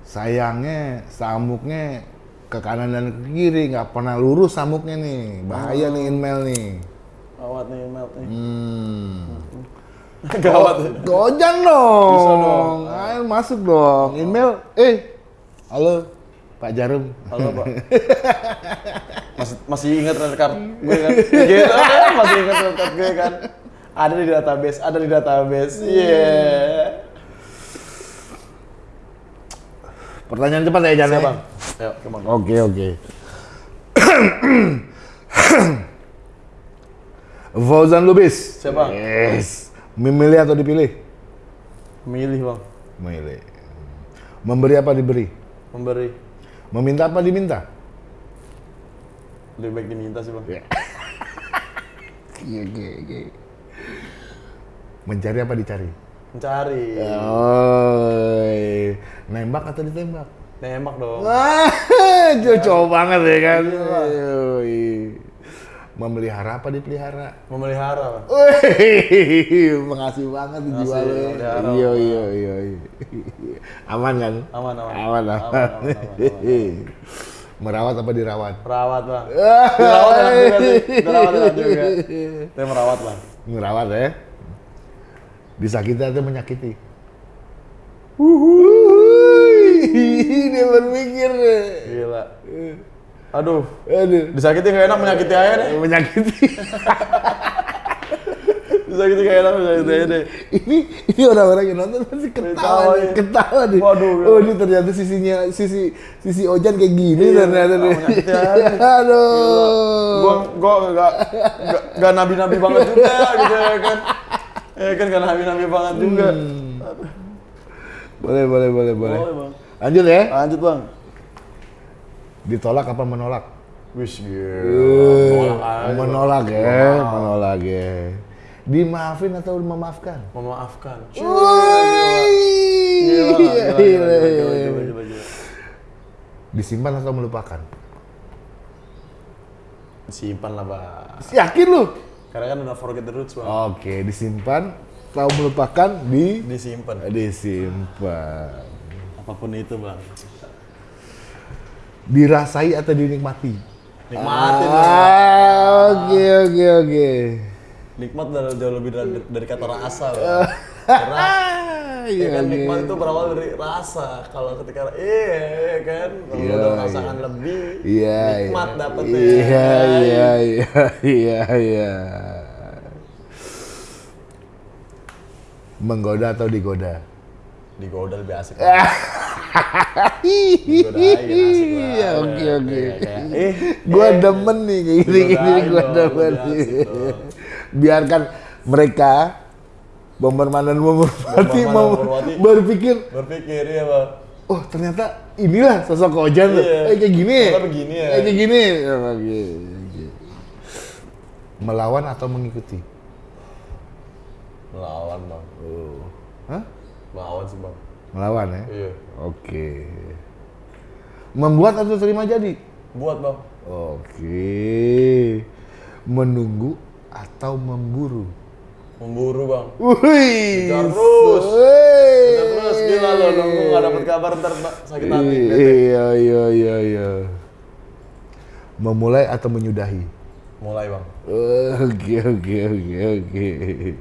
Sayangnya samuknya ke kanan dan ke kiri nggak pernah lurus samuknya nih. Bahaya nih inmail nih. Gawat nih, melt nih. Hmm. Gawat. Gojan dong. Bisa dong. Ayo masuk dong. Email. Eh. Halo Pak Jarum. Halo pak. Masih masih ingat red card gue kan? Gitu kan? Masih ingat red card gue kan? Ada di database, ada di database. Iya. Pertanyaan cepat ya Jan. Siap ya? bang. Ayo. Oke oke. Fauzan Lubis. Siap, Bang. Yes. Memilih atau dipilih? Milih bang. Memilih. Memberi apa diberi? Memberi. Meminta apa diminta? Lebih baik diminta sih bang. Oke oke oke. Mencari apa dicari? Mencari. Oh, nembak atau ditembak? Nembak dong. Wah, cocok banget ya kan? Yoi. Memelihara apa dipelihara? Memelihara. Wih, makasih banget dijual ya. memelihara. Iya iya iya. Aman kan? Aman, aman. Aman, Aman, aman. aman, aman, Merawat apa dirawat? Perawat bang. Dirawat enak juga sih. Dirawat enak juga. Saya merawat bang. Merawat ya. Disakiti atau menyakiti? Dia berpikir. Gila. Aduh. Aduh. Disakiti nggak enak, menyakiti aja deh. Menyakiti. Disakiti nggak enak, menyakiti aja deh. ini ini orang-orang yang nonton pasti ketawa nih, ketawa nih. Waduh, oh ini ternyata sisinya sisi sisi Ojan kayak gini Iya, ternyata nih. Aduh. Gua gua nggak nggak- nggak nabi-nabi banget juga gitu ya kan. Ya kan nggak nabi-nabi banget juga. Boleh boleh boleh boleh. Boleh bang. Lanjut ya. Lanjut bang. Ditolak apa menolak? Wish Eh, gila. Menolak Bang. menolak ya, Menolak. menolak ya. Dimaafin atau memaafkan? Memaafkan. Disimpan atau melupakan? Simpan lah bang. Yakin lu? Karena kan udah forget the roots bang. Oke, disimpan, tahu melupakan, di Disimpan. disimpan. Apa pun itu bang. Dirasai atau dinikmati? Nikmatin. Ah, Oke, oke, oke. Nikmat jauh lebih dari, dari kata rasa. Karena Ah, ya kan iya, nikmat iya. itu berawal dari rasa. Kalau ketika iya kan, kalau Iya, udah merasakan iya. lebih, Iya, nikmat iya. dapetnya. Iya, iya, iya, iya, iya. Menggoda atau digoda? Digoda lebih asik. Iya, banget. oke oke. Kayak- kayak, eh, Gua eh, demen nih kayak gini gini dong, demen. Biarkan mereka Bomberman dan mau berpikir, Berpikir ya bang. oh ternyata inilah sosok Ojan tuh. Iya. Eh, kayak gini. Begini ya. Kayak gini. Oh, oke, oke. Melawan atau mengikuti? Melawan bang. Hah? Melawan sih bang. Melawan ya? Iya. Oke. Membuat atau terima jadi? Buat bang. Oke. Menunggu atau memburu? Memburu bang. Wih. Terus. Wih. Terus gila lo nunggu nggak dapet kabar ntar sakit hati. Iya, iya, iya, iya. Memulai atau menyudahi? Mulai bang. Oke, oke, oke, oke.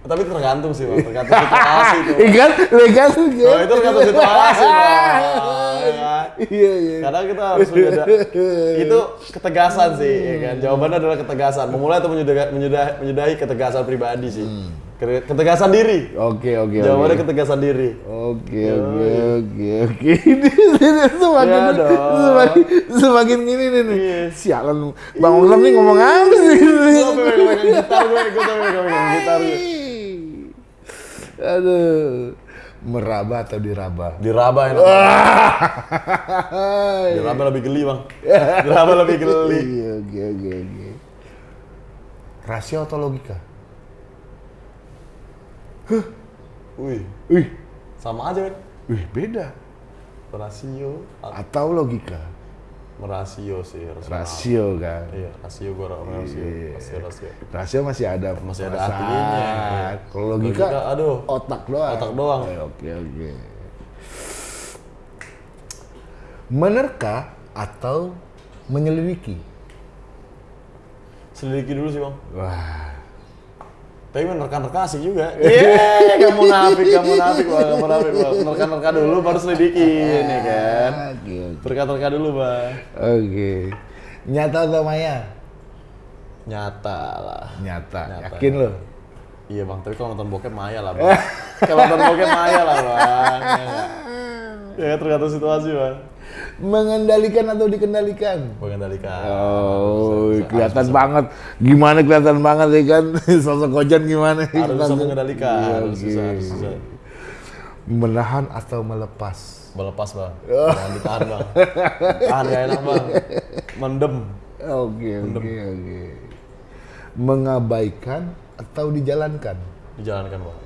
Tapi tergantung sih bang. Tergantung situasi tuh. Ikan, legal tuh. Oh, itu tergantung situasi bang. Ya kan? Iya, iya. Kadang kita harus menjadi itu ketegasan sih, ya kan? Jawabannya adalah ketegasan. Memulai atau menyudahi, menyudahi, menyudahi ketegasan pribadi sih. Ke- Ketegasan diri. Oke, oke, Jawabannya oke. ketegasan diri. Oke, oke, oke, oke. Ini ini semakin dong. semakin semakin gini nih nih. Iya. Sialan Bang Oglam nih ngomong apa sih? Gue sampai megang gitar gue, gue sampai megang gitar gue. Aduh. Meraba atau diraba? Diraba enak. Diraba lebih geli bang. Diraba lebih geli. Iya, oke, oke, oke. Rasio atau logika? Wih, Wih, sama aja kan? wih beda. Rasio, Atau logika? merasio sih. rasional. Rasio kan. Iya, rasio gue rasio. Iya. Rasio, rasio. Rasio masih ada Masih ada artinya. Kalau logika, aduh. otak doang. Otak doang. Eh, Oke oke. Menerka atau menyelidiki? Selidiki dulu sih bang. Wah. Tapi menerka-nerka asik juga. Iya, gak munafik, gak munafik bang, gak munafik bang. Menerka-nerka dulu baru selidikin, ya kan? Oke oke. Terka-terka dulu bang. Oke. Nyata atau maya? Nyata lah. Nyata. Nyata. Yakin lo? Iya bang, tapi kalau nonton bokep maya lah bang. kalau nonton bokep maya lah bang. Ya, ya tergantung situasi bang. Mengendalikan atau dikendalikan? Mengendalikan. Oh, Bisa, kelihatan bisa. banget. Gimana kelihatan banget ya kan? Sosok Kojan gimana? Harus bisa mengendalikan, Iya, harus bisa, harus bisa. Menahan atau melepas? Melepas bang, jangan ditahan bang. Tahan gak enak bang. Mendem. Oke, oke, oke. Mengabaikan atau dijalankan? Dijalankan bang.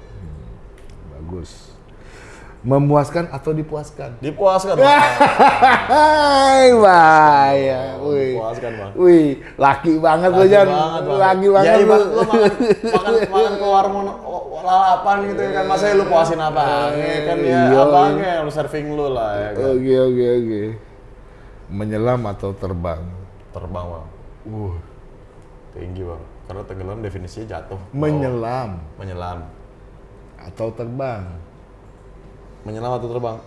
Bagus. Memuaskan atau dipuaskan? Dipuaskan. Hai, bahaya. Wih. Dipuaskan bang. Wih, laki banget lo, Laki Jan. banget, Bang. Laki Ya banget lo. ibarat lu makan, makan, makan ke warung oh, lalapan gitu ya kan. Masa lu puasin abangnya kan ya Iya. abangnya yang lu serving lu lah ya kan. Oke, oke, oke. Menyelam atau terbang? Terbang bang. Uh, Tinggi bang. Karena tenggelam definisinya jatuh. menyelam menyelam. atau terbang? Menyelam atau terbang?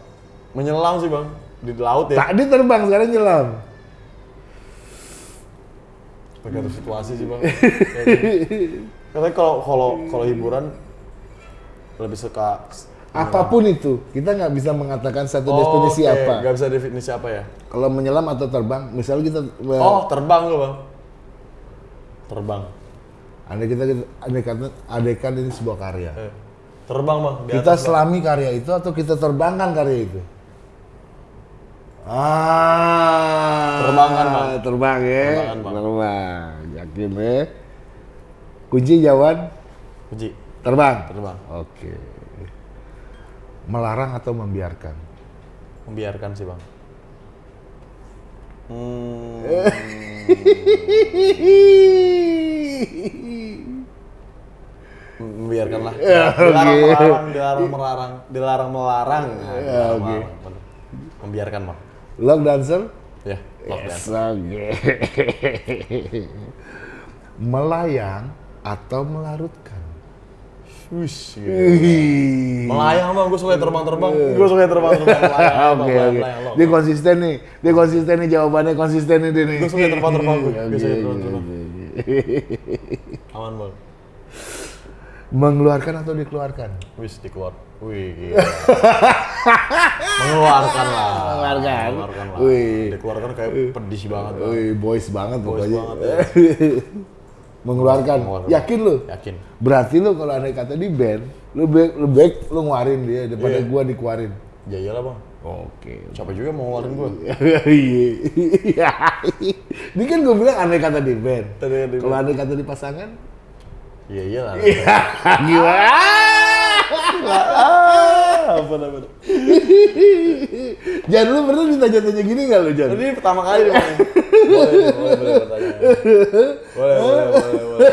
Menyelam sih bang. Di laut ya. Tadi terbang, sekarang nyelam. Tergantung situasi sih bang. Katanya kalau kalau kalau hiburan lebih suka Apa pun itu, kita nggak bisa mengatakan satu Oh, definisi oke. apa. Nggak bisa definisi apa ya? Kalau menyelam atau terbang, misalnya kita Oh terbang lu bang. Terbang. andai kita andai kata andaikan ini sebuah karya. Eh, terbang bang. Di Kita atas, Bang. selami karya itu atau kita terbangkan karya itu? Ah, Terbangkan, Bang. Terbang ya. Terbangkan, Bang. Terbang. Yakin ya. Kunci jawaban Puji. terbang. Terbang. Oke. Melarang atau membiarkan? Membiarkan sih bang. Hmm, membiarkan lah. Ya, dilarang oke. melarang, dilarang melarang, dilarang melarang. Nah, Ya, dilarang oke. melarang. Membiarkan bang. Log dancer? Ya, love Yes, dance. oke. Melayang atau melarutkan? Wish, gitu. Wih. Melayang bang, gue suka terbang-terbang. Gue suka terbang-terbang. Oke oke. Dia konsisten nih. Dia konsisten nih jawabannya konsisten nih dia nih. Gue suka terbang-terbang gue. Suka terbang-terbang. Aman bang. Mengeluarkan atau dikeluarkan? Wis dikeluar. Wih, gila. Mengeluarkan lah. Mengeluarkan. Mengeluarkan lah. Wih. Dikeluarkan kayak pedis banget. Bang. Wih, boys banget Boys pokoknya. banget, ya. Mengeluarkan. Mengeluarkan. Yakin lu? Yakin. Berarti lu kalau andai kata di band, lu baik lu baik lu ngeluarin dia daripada Iya. gua dikeluarin. Ya iyalah bang. Oke. Siapa juga mau ngeluarin gue. Iya. Ini kan gue bilang andai kata di band. Kalau andai kata di pasangan, Iya iyalah. gimana? Ah, apa namanya? Jan lu pernah ditanya-tanya gini nggak lu Jan? Ini pertama kali. Boleh, boleh, boleh bertanya. Boleh, boleh, boleh, boleh.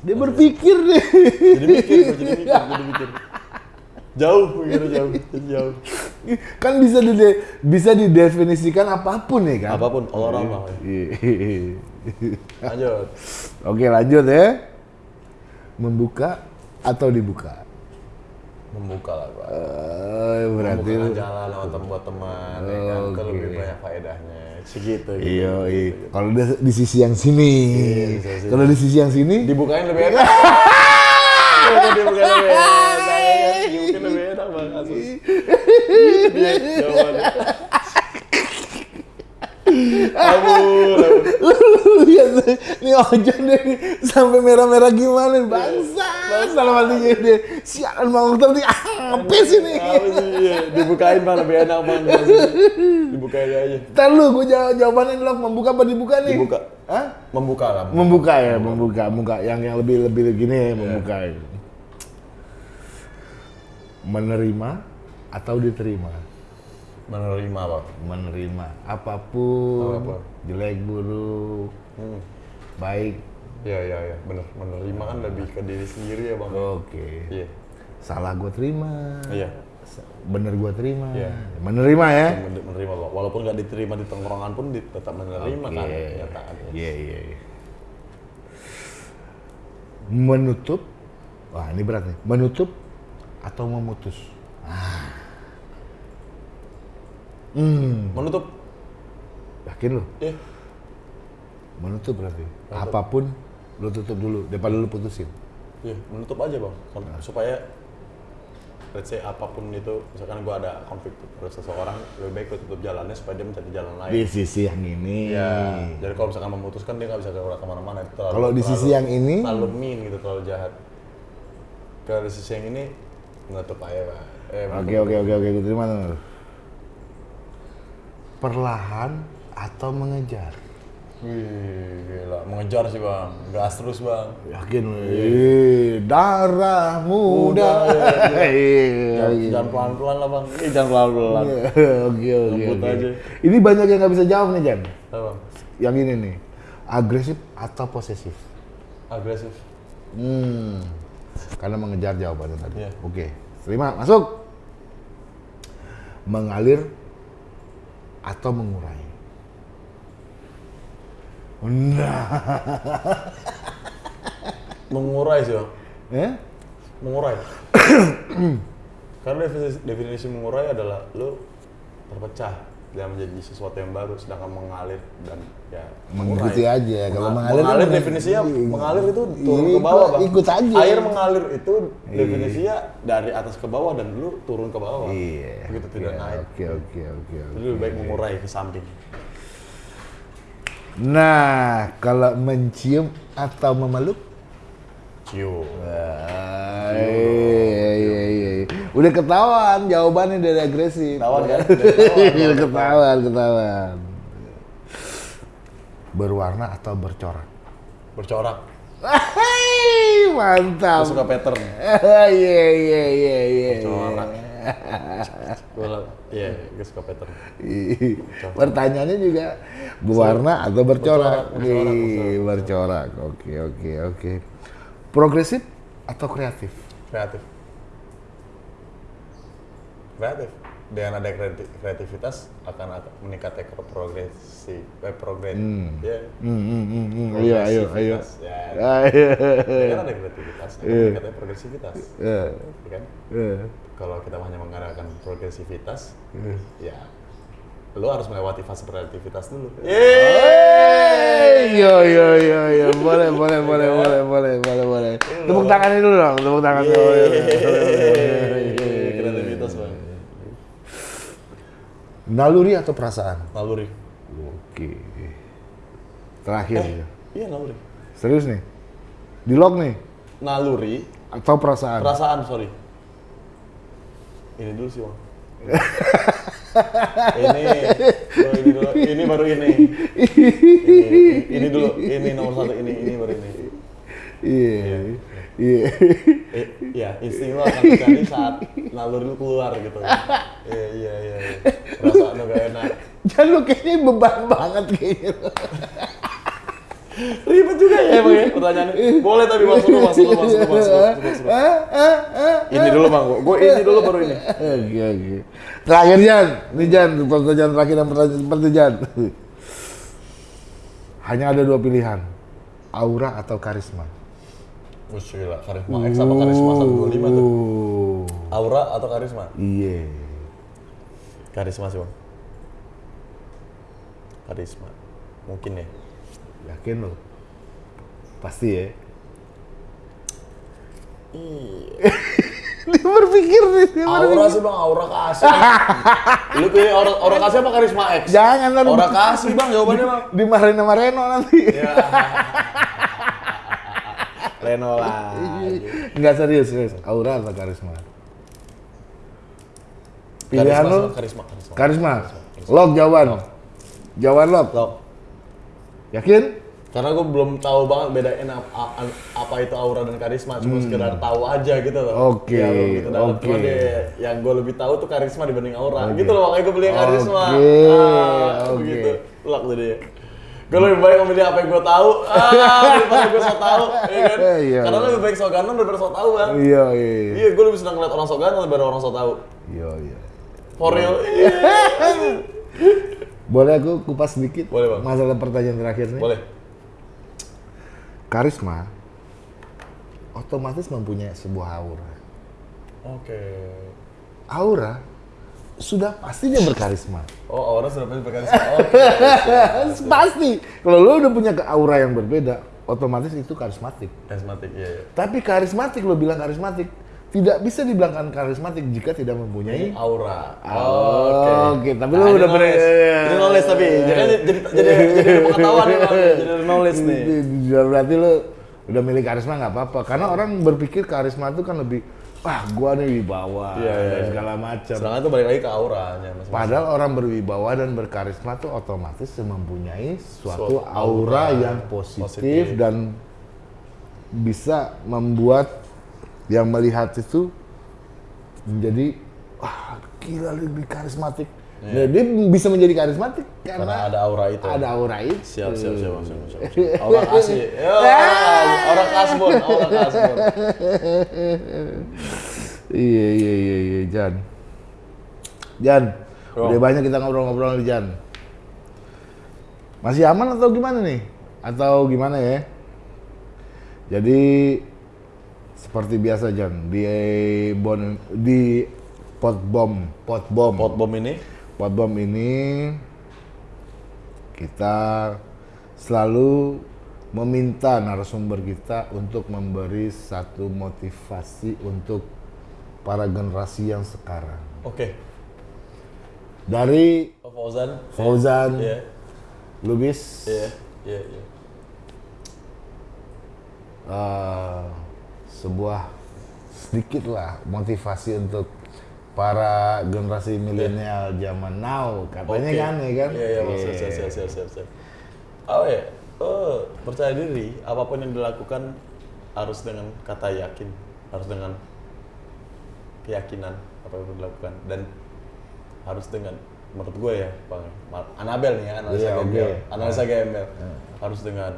Dia berpikir deh. Jadi mikir, jadi mikir, jadi mikir. Jauh, mikirnya jauh, jauh. kan bisa dide bisa didefinisikan apa pun ya kan? Apa pun, bang. Iya. Lanjut. Oke lanjut ya. Membuka atau dibuka? Membuka lah bang. Eh, berarti Membuka jalan tem buat teman, ya kan? Oke. lebih banyak faedahnya. Segitu. gitu. Iya, iya. Kalau di, di sisi yang sini, Iya, di kalau di sisi yang sini, Dibukain lebih enak. Dibukain lebih enak. Dibukain lebih enak bang. Jawabannya. Ampun, ampun. lihat deh, ini ojo deh sampai merah-merah gimana bangsa. Salah hatinya deh. Sialan bang Oktav nih apa sih nih? Dibukain bang lebih enak bang. Dibukain aja. Ntar lu, gue jawab jawabannya dulu membuka apa dibuka nih? Dibuka. Hah? Membuka lah. Membuka ya, membuka, membuka. Yang yang lebih lebih gini ya, membuka. Ya. Menerima atau diterima? Menerima bang. Menerima apa pun, Apa pun. jelek buruk, Hmm. baik. Iya, iya, iya. Bener. Menerima kan lebih ke diri sendiri ya bang. Oke. Iya. Salah gue terima. Iya. Bener gue terima. Iya. Menerima ya. Men- menerima bang. Walaupun nggak diterima di tongkrongan pun tetap menerima kan Oke. kenyataannya. Iya, iya, iya. Menutup. Wah, ini berat nih. Menutup atau memutus? Ah. Hmm, Menutup. yakin lu? Iya. Menutup berarti. Apa pun lu tutup dulu daripada lu putusin. Iya, menutup aja bang. Kan- Supaya let's say apa pun itu, misalkan gua ada konflik terus seseorang, lebih baik gua tutup jalannya supaya dia mencari jalan lain. Di sisi yang ini. Iya. Jadi kalau misalkan memutuskan dia nggak bisa keluar ke mana-mana. Kalau di sisi yang ini? terlalu mean gitu, terlalu jahat. Kalau di sisi yang ini menutup aja pak. Eh, Oke, oke, oke, oke. Terima. Nur. Perlahan atau mengejar? Wih, gila. Mengejar sih bang. Gas terus bang. Yakin lu? Ih, darah muda. Muda, Iya, Jangan, iya. jangan pelan-pelan lah bang. Ini jangan pelan-pelan. Oke, oke, oke. aja. Ini banyak yang nggak bisa jawab nih, Jan. Apa bang? Yang ini nih, agresif atau posesif? Agresif. Hmm, karena mengejar jawabannya tadi. Iya. Oke, terima, masuk. Mengalir atau mengurai? Nah, Mengurai sih bang. eh? Mengurai. Karena definisi, definisi mengurai adalah lu terpecah dan menjadi sesuatu yang baru, sedangkan mengalir dan ya Mengikuti aja. Kalau Menga- mengalir, mengalir kan definisinya meng- mengalir itu turun Iya, ke bawah bang. ikut aja. Air mengalir itu Iya. definisinya dari atas ke bawah dan lu turun ke bawah. Iya. Begitu tidak Iya, naik. Oke, oke, oke. Jadi lebih baik mengurai ke samping. Nah, kalau mencium atau memeluk? Cium. Iya. Udah ketahuan jawabannya dari agresif. Ketahuan kan? Udah ketahuan. Udah ketahuan, ketahuan. Berwarna atau bercorak? Bercorak. Mantap. Gue suka pattern. Iya, iya, iya, iya. Bercorak. Gue iya, gue suka pattern. Ih, Pertanyaannya juga berwarna atau bercorak? Bercorak, bercorak, bercorak. Oke, oke, oke. Progresif atau kreatif? Kreatif. Kreatif. Dengan ada kreati- kreativitas akan meningkatnya ke progresi, eh, progres. Ya. Hmm, hmm, hmm, hmm. Ayo, ayo, ayo. Progresivitas, Ya. Ayo. Dengan ada kreativitas, Iya. meningkatnya progresivitas. Eh, ya kan? eh. Kalau kita hanya mengandalkan progresivitas, Iya. ya lo harus melewati fase kreativitas dulu. Yeay! Yo yo yo yo, boleh boleh boleh boleh boleh boleh boleh. Tepuk tangan dulu dong, tepuk tangan dulu. Kreativitas bang. Naluri atau perasaan? Naluri. Oke. Terakhir ya. Iya naluri. Serius nih? Di lock nih Naluri. atau perasaan? Perasaan sorry. Ini dulu sih bang. ini, oh, ini dulu, ini baru ini. ini. Ini dulu, ini nomor satu, ini, ini baru ini. Iya. Iya. Eh, ya, insting lo akan terjadi saat naluri lu keluar gitu. Iya, iya, iya. iya. Perasaan lo gak enak. Jangan lu kayaknya beban banget kayaknya. Ribet juga ya bang ya pertanyaannya. Boleh tapi maksud lu, maksud lu, maksud lu, maksud lu, maksud lu. Ah, ah, ah. Ini dulu bang, gue ini dulu baru ini. Oke oke. Terakhir Jan, nih Jan, pertanyaan terakhir dan pertanyaan seperti Jan. Hanya ada dua pilihan, aura atau karisma. Wih gila, karisma X apa karisma 125 tuh? Oh, Aura atau karisma? iya. Karisma sih bang. Karisma. Mungkin ya. Yakin lo? Pasti ya. Dia berpikir nih. dia Aura sih bang, aura kasih. Lu pilih aura, aura kasih apa karisma X? Jangan kan Aura kasih bang, jawabannya bang. dimarahin sama Reno nanti. Ya. Leno lah. Enggak serius, serius. Aura atau karisma? Pilihan Karisma, lu Karisma, karisma. karisma. Lock jawaban. Jawaban lock. Loh, Yakin? karena gue belum tahu banget bedain apa, apa itu aura dan karisma, cuma sekedar tahu aja gitu loh. Hmm. Oke, Ya, belum gitu dalam. oke. Yang gue lebih tahu tuh karisma dibanding aura. Gitu loh, makanya gue beli yang karisma. Oke, ah, oke. begitu. Tuh dia. Gue lebih baik memilih apa yang gue tahu, ah, daripada gue so tahu, ya kan? Iya, Karena iya. lebih baik so ganteng daripada so tahu kan? Iya, iya. Iya, gue lebih senang ngeliat orang so ganteng daripada orang so tahu. Iya, iya. For real. Iya. Boleh aku kupas sedikit? Boleh, Bang. Masalah pertanyaan terakhir nih. Boleh. Karisma otomatis mempunyai sebuah aura. Oke. Aura sudah pasti dia berkarisma. Oh, aura sudah pasti berkarisma. Oke. pasti. Kalau lo udah punya aura yang berbeda, otomatis itu karismatik. Karismatik, iya, iya. Tapi karismatik lo bilang karismatik, tidak bisa dibilangkan karismatik jika tidak mempunyai Aura. Oh, Oke, tapi lu ini udah ber- knowledge. Ini knowledge tapi. Jadi jadi jadi jadi pengetahuan nih. Jadi knowledge nih. Berarti lo udah milih karisma nggak apa-apa. Karena orang berpikir karisma itu kan lebih, wah gua nih wibawa iya, dan iya. segala macam. Sedangkan itu balik lagi ke auranya, Mas. Padahal orang berwibawa dan berkarisma tuh otomatis mempunyai suatu Suatu aura aura yang positif, positif. dan bisa membuat yang melihat itu menjadi wah gila lebih karismatik. Nah, dia bisa menjadi karismatik karena. Karena ada aura itu. ada aura itu. Siap, siap, siap, siap, siap, siap. Aura kasih. Ya, aura kasbon, aura kasbon. Iya iya iya iya Jan. Jan, Bro. udah banyak kita ngobrol-ngobrol nih Jan. Masih aman atau gimana nih? Atau gimana ya? Jadi seperti biasa Jan di bon di pot bom pot bom Pot bom ini pot bom ini kita selalu meminta narasumber kita untuk memberi satu motivasi untuk para generasi yang sekarang. Oke. Dari Oh, Fauzan. Fauzan, Iya. Lubis, Iya. Iya, iya. eh, sebuah sedikit lah motivasi untuk para generasi milenial zaman now katanya Oke. kan ya kan? Iya, iya. Siap, siap, siap, siap, siap. Oh ya, oh, percaya diri, apa pun yang dilakukan harus dengan kata yakin, harus dengan keyakinan apa yang dilakukan dan harus dengan menurut gue ya, Bang. Anabel nih ya, analisa Iya, gembel, oke. analisa gembel. Harus dengan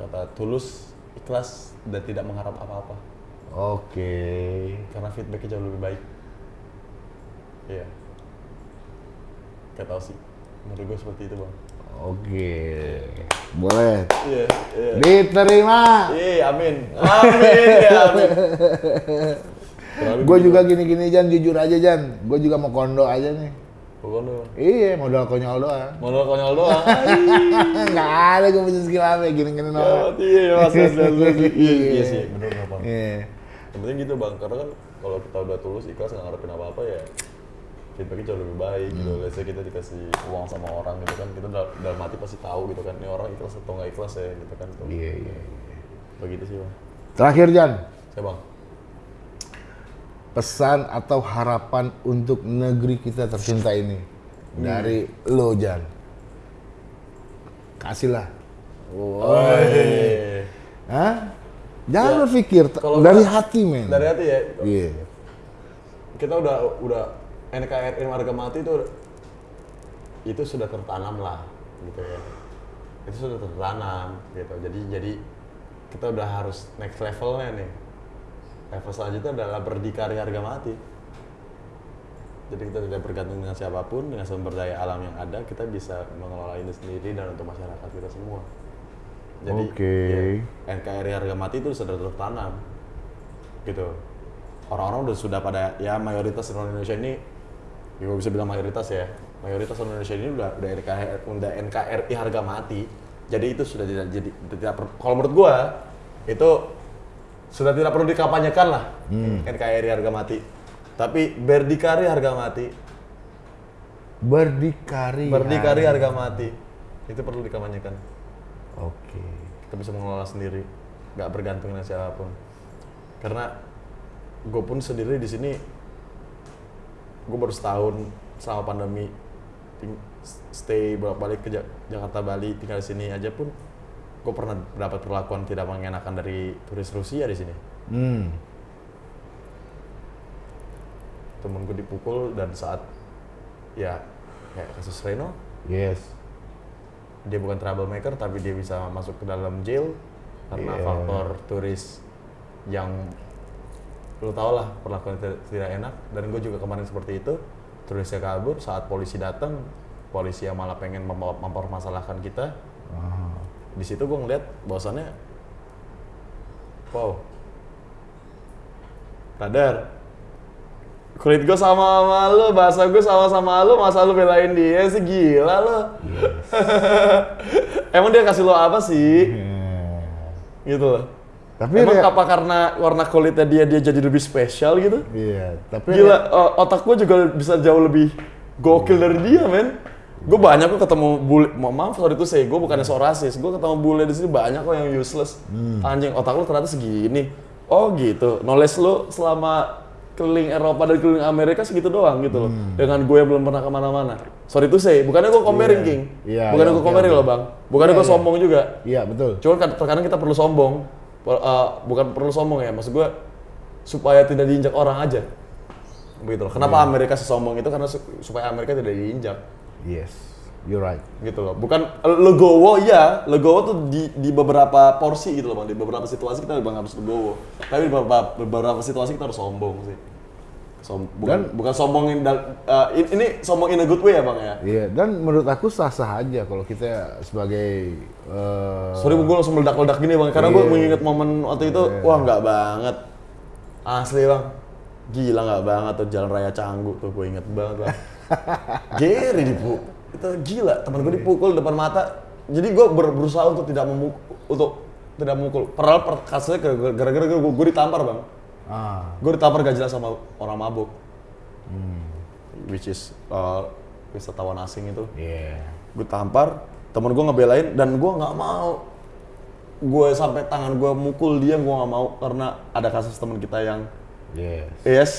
kata tulus, ikhlas dan tidak mengharap apa-apa Oke. karena feedbacknya jauh lebih baik. Iya. Gak tau sih. Menurut gue seperti itu bang. Oke. Boleh. Iya, iya. Diterima. Iya, amin. Amin, ya amin. Gue juga gini-gini Jan, jujur aja Jan. Gue juga mau kondo aja nih. Pokoknya Iya, modal konyol doang. modal konyol doang. Nggak ada gue punya skill apa gini-gini Ya, orang. iya, mas, mas, mas, mas. Iya, iya sih, nggak bang. Iya. Yang penting gitu bang, karena kan kalau kita udah tulus ikhlas nggak ngarepin apa-apa ya feedbacknya jauh lebih baik gitu. Hmm. Let's say kita dikasih uang sama orang gitu kan, kita dal- dalam hati pasti tahu gitu kan, ini orang ikhlas atau nggak ikhlas ya gitu kan. Iya, iya. iya. Begitu sih bang. Terakhir Jan, Saya bang, pesan atau harapan untuk negeri kita tercinta ini dari lo Jan. Kasihlah. Eh, Hah? Jangan berpikir t- kalau dari gua- hati men. dari hati ya, Iya. kita udah udah NKRI harga mati itu itu sudah tertanam lah gitu ya. Itu sudah tertanam gitu. Jadi jadi kita udah harus next levelnya nih. Level selanjutnya adalah berdikari harga mati. Jadi kita tidak bergantung dengan siapa pun dengan sumber daya alam yang ada kita bisa mengelola ini sendiri dan untuk masyarakat kita semua jadi Oke. ya, NKRI harga mati itu sudah tertanam gitu. Orang-orang udah sudah pada ya mayoritas orang Indonesia ini ya gue bisa bilang mayoritas ya mayoritas orang Indonesia ini udah udah NKRI, udah NKRI harga mati. Jadi itu sudah tidak jadi tidak kalau menurut gua itu sudah tidak perlu dikampanyekan lah NKRI harga mati. Tapi berdikari harga mati. Berdikari. berdikari harga mati. Itu perlu dikampanyekan Oke. kita bisa mengelola sendiri nggak bergantung dengan siapa pun karena gue pun sendiri di sini gue baru setahun selama pandemi stay bolak balik ke Ja- Jakarta Bali tinggal di sini aja pun gue pernah dapat perlakuan tidak mengenakan dari turis Rusia di sini Hmm. temen gue dipukul dan saat ya kayak kasus Reno Yes. Dia bukan troublemaker tapi dia bisa masuk ke dalam jail karena Iya. faktor turis yang lu tau lah perlakuan tidak, enak dan gue juga kemarin seperti itu turisnya kabur saat polisi datang polisi yang malah pengen mem- mempermasalahkan kita Ah. di situ gue ngeliat bahwasannya wow radar kulit gue sama sama lu bahasa gue sama sama lu masa lu belain dia sih? Gila lu. Emang dia kasih lo apa sih? Hmm. gitu loh. Tapi emang rea- apa karena warna kulitnya dia dia jadi lebih spesial gitu? Iya, tapi Gila, o- otak gue juga bisa jauh lebih gokil dari dia, men. Gue banyak kok ketemu bule, ma- maaf sorry itu saya, gue bukannya so rasis, gue ketemu bule di sini banyak kok yang useless. Anjing, otak lu ternyata segini. Oh gitu, knowledge lu selama keliling Eropa dan keliling Amerika segitu doang gitu loh. Dengan gue belum pernah ke mana-mana. Sorry itu saya, bukannya gue comparing Iya. King. Iya, bukannya iya, gue oke, comparing oke. loh bang. Bukannya Iya, gue iya. sombong juga. Iya, betul. Cuman kan terkadang kita perlu sombong. Eh, bukan perlu sombong ya, maksud gue supaya tidak diinjak orang aja. Begitu loh. Kenapa Iya. Amerika sesombong itu karena su- supaya Amerika tidak diinjak Yes. You're right. gitu loh. Bukan eh, legowo ya, legowo tuh di, di beberapa porsi gitu loh Bang. Di beberapa situasi kita bang harus legowo. Tapi di beberapa, beberapa situasi kita harus sombong sih. Som- bukan, Dan- bukan sombongin eh, ini, sombong in a good way ya Bang ya. Iya, dan menurut aku sah-sah aja kalau kita sebagai eh, Sorry gue langsung meledak-ledak gini bang, karena gue Iya. mengingat momen waktu itu, Iya. wah nggak banget, asli bang, gila nggak banget tuh jalan raya Canggu tuh gue inget banget bang. Geri dipukul, itu gila, teman gue dipukul depan mata, jadi gue ber- berusaha untuk tidak memukul, untuk tidak memukul. Padahal per- kasusnya gara- gara-gara gue, gue ditampar bang, ah, gue ditampar gak jelas sama orang mabuk, which is uh, wisatawan asing itu. Iya. gue tampar temen gue ngebelain dan gue nggak mau. Gue sampai tangan gue mukul dia gue nggak mau. Karena ada kasus teman kita yang Yes. yes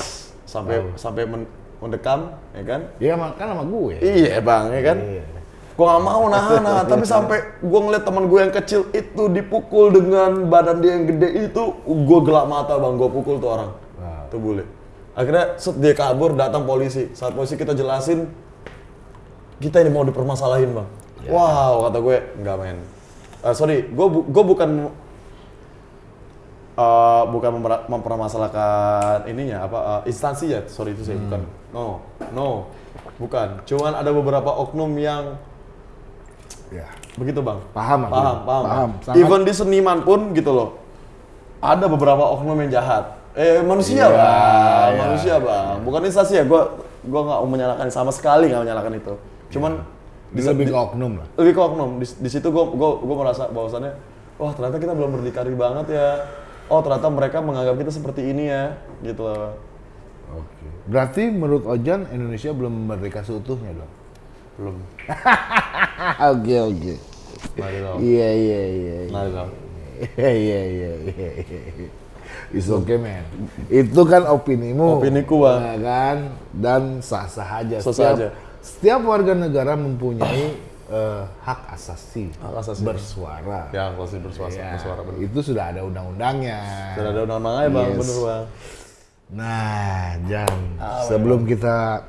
sampai sampai men- mendekam ya kan? Dia makan sama gue. iya bang ya kan? Iya. gue nggak mau nahan nahan. Tapi sampai gue ngeliat teman gue yang kecil itu dipukul dengan badan dia yang gede itu gue gelap mata bang. Gue pukul tuh orang. Wow. tuh bule. Akhirnya set dia kabur datang polisi. Saat polisi kita jelasin kita ini mau dipermasalahin bang. Wow kata gue enggak men. Eh, sorry gue bu- gue bukan eh, bukan memper- mempermasalahkan ininya apa eh, instansi ya sorry itu saya bukan no no bukan cuman ada beberapa oknum yang Ya. begitu bang Paham paham paham, Paham. Sangat- even di seniman pun gitu loh ada beberapa oknum yang jahat eh manusia Iya, bang iya. manusia bang bukan instansi ya gue gue nggak mau menyalahkan sama sekali nggak menyalahkan itu. Cuman Di lebih ke oknum lah. lebih ke oknum. Di, di situ gue gue gue merasa bahwasannya, wah ternyata kita belum berdikari banget ya. Oh ternyata mereka menganggap kita seperti ini ya, gitu loh. Oke. Berarti menurut Ojan Indonesia belum merdeka seutuhnya dong. Belum. Oke oke. Iya iya iya. iya. Iya iya iya iya. It's okay man. Itu kan opinimu. Opiniku, Bang. ya kan? Dan sah-sah aja. Sah-sah setiap, aja. Setiap warga negara mempunyai eh, hak asasi, Hak asasi. bersuara. Ya, kalau sih bersuara, Ya, bersuara bener. itu sudah ada undang-undangnya. Sudah ada undang-undangnya bang, Yes. bener bang. Nah, Jan, Ah, sebelum kita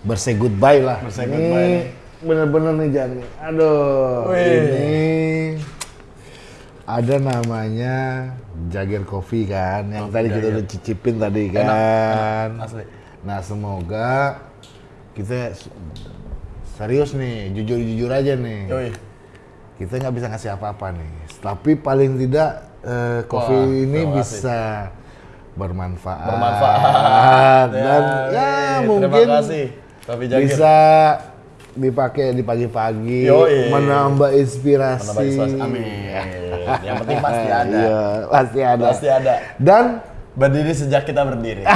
bersay goodbye lah. Bersay Ini goodbye. Bener-bener nih Jan. Aduh, Wih. ini ada namanya Jagger Coffee kan, yang tadi kita udah cicipin tadi kan. Asli. Nah, semoga kita serius nih, jujur-jujur aja nih. Yoi. Kita nggak bisa ngasih apa-apa nih, tapi paling tidak eh, kopi Wah, ini terima kasih. Bermanfaat. Bermanfaat. dan ya, nih, mungkin Terima kasih. Jagir. bisa dipakai di pagi-pagi, menambah inspirasi. Menambah inspirasi. Amin. Yang penting pasti ada. Iya, pasti ada. Pasti ada. Dan Berdiri sejak kita berdiri.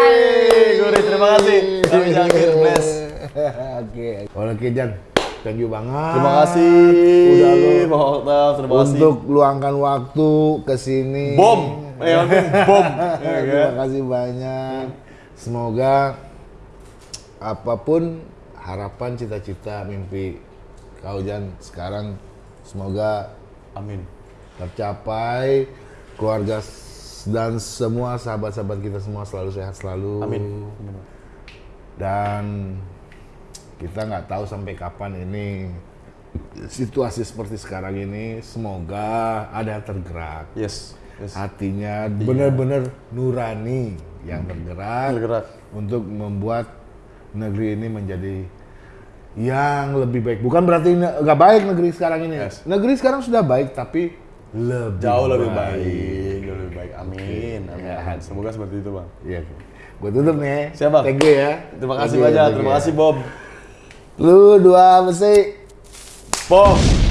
Guri, terima kasih. Kopi Jagir, bless. Oke, oke Jan, thank you banget. Terima kasih. Udah lo Bang Oktav, terima kasih. untuk luangkan waktu ke sini. bom. Yang penting bom. Ya kan? Terima kasih banyak. Semoga apa pun harapan, cita-cita, mimpi kau Jan sekarang semoga Amin. tercapai keluarga dan semua sahabat-sahabat kita semua selalu sehat selalu. Amin. Amin. Dan kita nggak tahu sampai kapan ini situasi seperti sekarang ini. Semoga ada yang tergerak Yes. yes. hatinya benar-benar nurani yang tergerak, Tergerak. untuk membuat negeri ini menjadi yang lebih baik. Bukan berarti nggak baik negeri sekarang ini. Yes. Negeri sekarang sudah baik tapi lebih Jauh lebih baik. Jauh lebih baik. Amin. Amin. Semoga seperti itu bang. Iya. Gue tutup nih. Siap, Bang. Thank you ya. Terima kasih banyak. Terima you. kasih Bob. Lu dua besi. Bob.